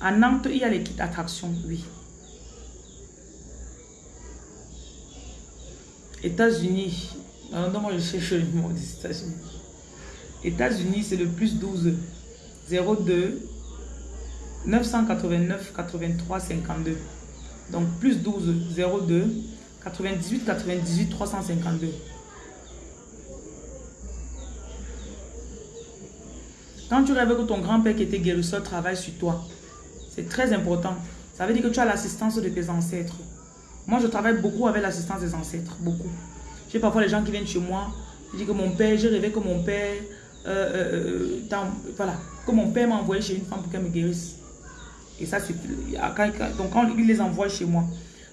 À Nantes, il y a les kits attraction, oui. États-Unis. Non, moi je cherche le numéro des États-Unis. États-Unis, c'est le plus 12 02 989 83 52. Donc plus 12 02 98 98 352. Quand tu rêves que ton grand-père qui était guérisseur travaille sur toi, c'est très important. Ça veut dire que tu as l'assistance de tes ancêtres. Moi, je travaille beaucoup avec l'assistance des ancêtres, beaucoup. J'ai parfois les gens qui viennent chez moi, je dis que mon père, j'ai rêvé que mon père, euh, euh, euh, voilà, que mon père m'a envoyé chez une femme pour qu'elle me guérisse. Et ça, c'est... Donc, quand il les envoie chez moi,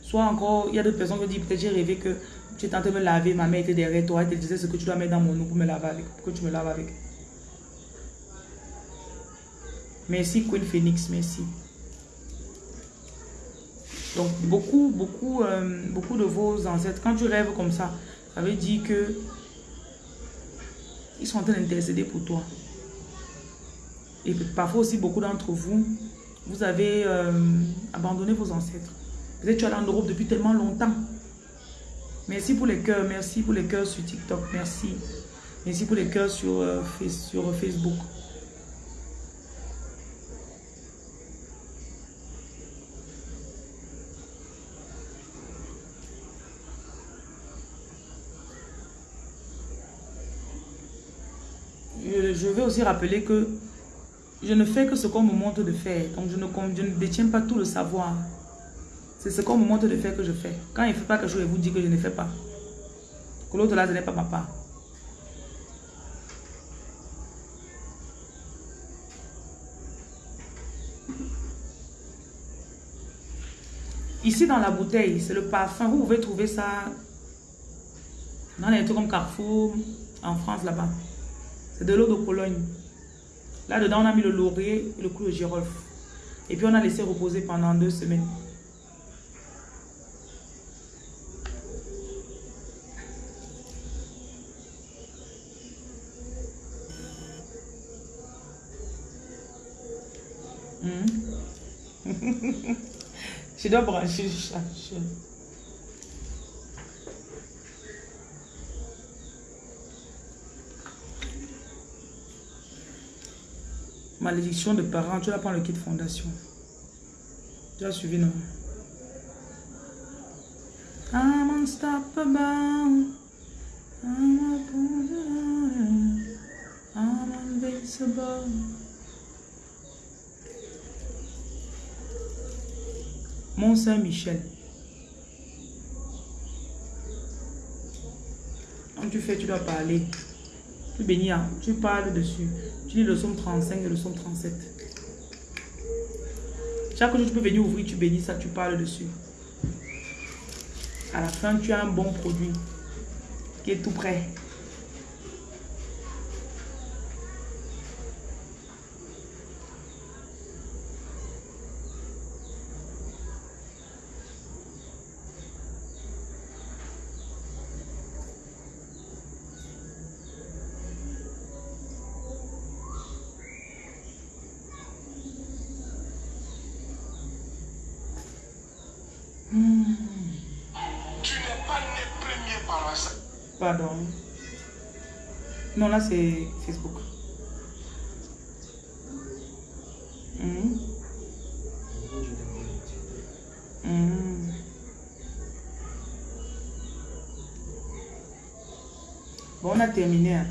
soit encore, il y a d'autres personnes qui disent, peut-être j'ai rêvé que tu étais en train de me laver, ma mère était derrière toi, elle te disait ce que tu dois mettre dans mon eau pour me laver avec, pour que tu me laves avec. Merci Queen Phoenix, merci. Donc, beaucoup, beaucoup, euh, beaucoup de vos ancêtres, quand tu rêves comme ça, ça veut dire que ils sont en train d'intercéder pour toi. Et parfois aussi, beaucoup d'entre vous, vous avez euh, abandonné vos ancêtres. Peut-être tu es en Europe depuis tellement longtemps. Merci pour les cœurs, merci pour les cœurs sur TikTok, merci. Merci pour les cœurs sur, euh, sur Facebook. je vais aussi rappeler que je ne fais que ce qu'on me montre de faire. Donc, je ne, je ne détiens pas tout le savoir. C'est ce qu'on me montre de faire que je fais. Quand il ne fait pas quelque chose, je vous dis que je ne fais pas. Que l'autre là, ce n'est pas ma part. Ici, dans la bouteille, c'est le parfum. Vous pouvez trouver ça dans les trucs comme Carrefour, en France, là-bas. C'est de l'eau de Cologne. Là-dedans, on a mis le laurier et le clou de girofle. Et puis, on a laissé reposer pendant deux semaines. Hmm? Je dois brancher, je Malédiction de parents, tu vas prendre le kit fondation. Tu as suivi, non? I'm Saint-Michel. Quand tu fais, tu dois parler. Tu bénis, hein. tu parles dessus. Tu lis le somme 35 et le somme 37. Chaque jour, tu peux venir ouvrir, tu bénis ça, tu parles dessus. À la fin, tu as un bon produit qui est tout prêt. Pardon. Non, c'est Facebook. Hmm. Hmm. Bon, on a terminé. Hein.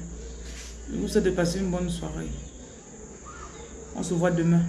Vous souhaite de passer une bonne soirée. On se voit demain.